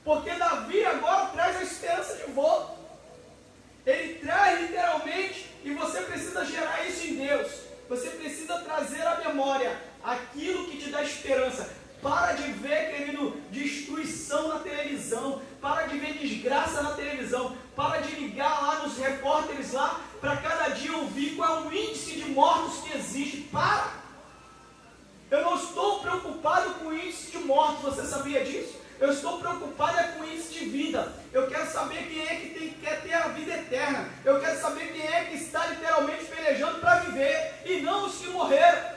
Speaker 1: Porque Davi agora traz a esperança de volta. Ele traz literalmente, e você precisa gerar isso em Deus. Você precisa trazer à memória aquilo que te dá esperança. Para de ver, querido, destruição na televisão. Para de ver desgraça na televisão. Para de ligar lá nos repórteres lá para cada dia ouvir qual é o índice de mortos que existe. Para! Eu não estou preocupado com o índice de mortos. Você sabia disso? Eu estou preocupado é com isso de vida. Eu quero saber quem é que tem, quer ter a vida eterna. Eu quero saber quem é que está literalmente pelejando para viver e não os que morreram.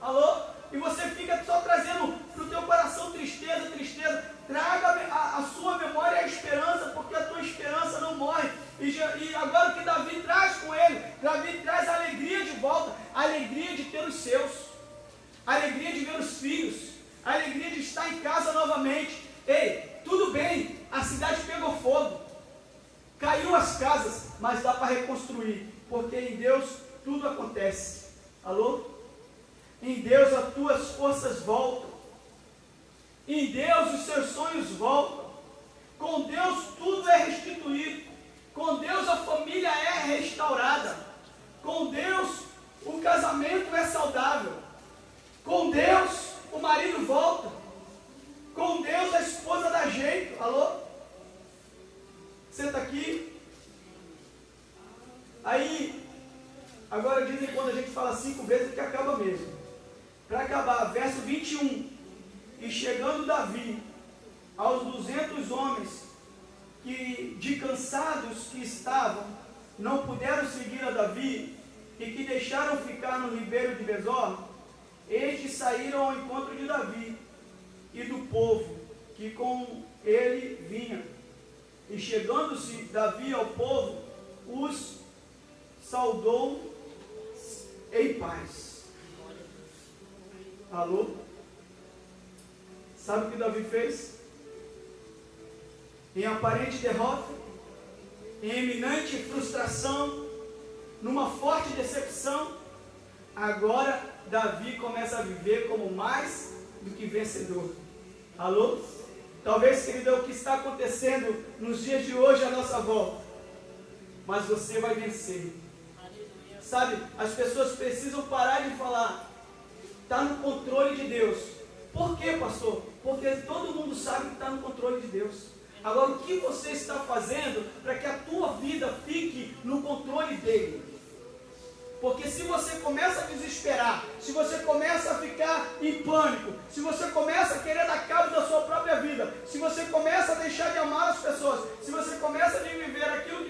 Speaker 1: Alô? E você fica só trazendo para o teu coração tristeza, tristeza. Traga a, a, sua memória a esperança, porque a tua esperança não morre. E, e agora o que Davi traz com ele? Davi traz a alegria de volta, a alegria de ter os seus, a alegria de ver os filhos a alegria de estar em casa novamente. Ei, tudo bem, a cidade pegou fogo, caiu as casas, mas dá para reconstruir, porque em Deus tudo acontece. Alô? Em Deus as tuas forças voltam. Em Deus os seus sonhos voltam. Com Deus tudo é restituído. Com Deus a família é restaurada. Com Deus o casamento é saudável. Com Deus o marido volta. Com Deus a esposa dá jeito. Alô? Senta aqui. Aí, agora dizem quando a gente fala cinco vezes que acaba mesmo. Para acabar, verso 21. E chegando Davi aos duzentos homens que de cansados que estavam, não puderam seguir a Davi e que deixaram ficar no ribeiro de Besor, estes saíram ao encontro de Davi e do povo que com ele vinha. E chegando-se Davi ao povo, os saudou em paz. Alô? Sabe o que Davi fez? Em aparente derrota, em eminente frustração, numa forte decepção, agora Davi começa a viver como mais do que vencedor. Alô? Talvez, querido, é o que está acontecendo nos dias de hoje à nossa volta. Mas você vai vencer. Sabe, as pessoas precisam parar de falar. Está no controle de Deus. Por quê, pastor? Porque todo mundo sabe que está no controle de Deus. Agora, o que você está fazendo para que a tua vida fique no controle dele? Porque se você começa a desesperar, se você começa a ficar em pânico, se você começa a querer dar cabo da sua própria vida, se você começa a deixar de amar as pessoas, se você começa a viver aquilo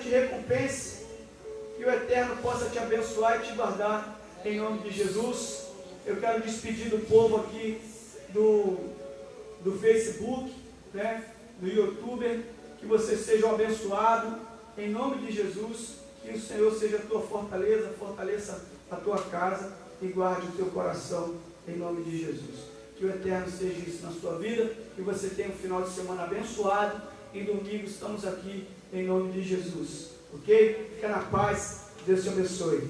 Speaker 1: Te recompense, que o Eterno possa te abençoar e te guardar em nome de Jesus. Eu quero despedir do povo aqui do, do Facebook, né, do YouTube, que vocês sejam abençoados em nome de Jesus, que o Senhor seja a tua fortaleza, fortaleça a tua casa e guarde o teu coração em nome de Jesus. Que o Eterno seja isso na sua vida, que você tenha um final de semana abençoado. Em domingo estamos aqui em nome de Jesus. Ok? Fica na paz. Deus te abençoe.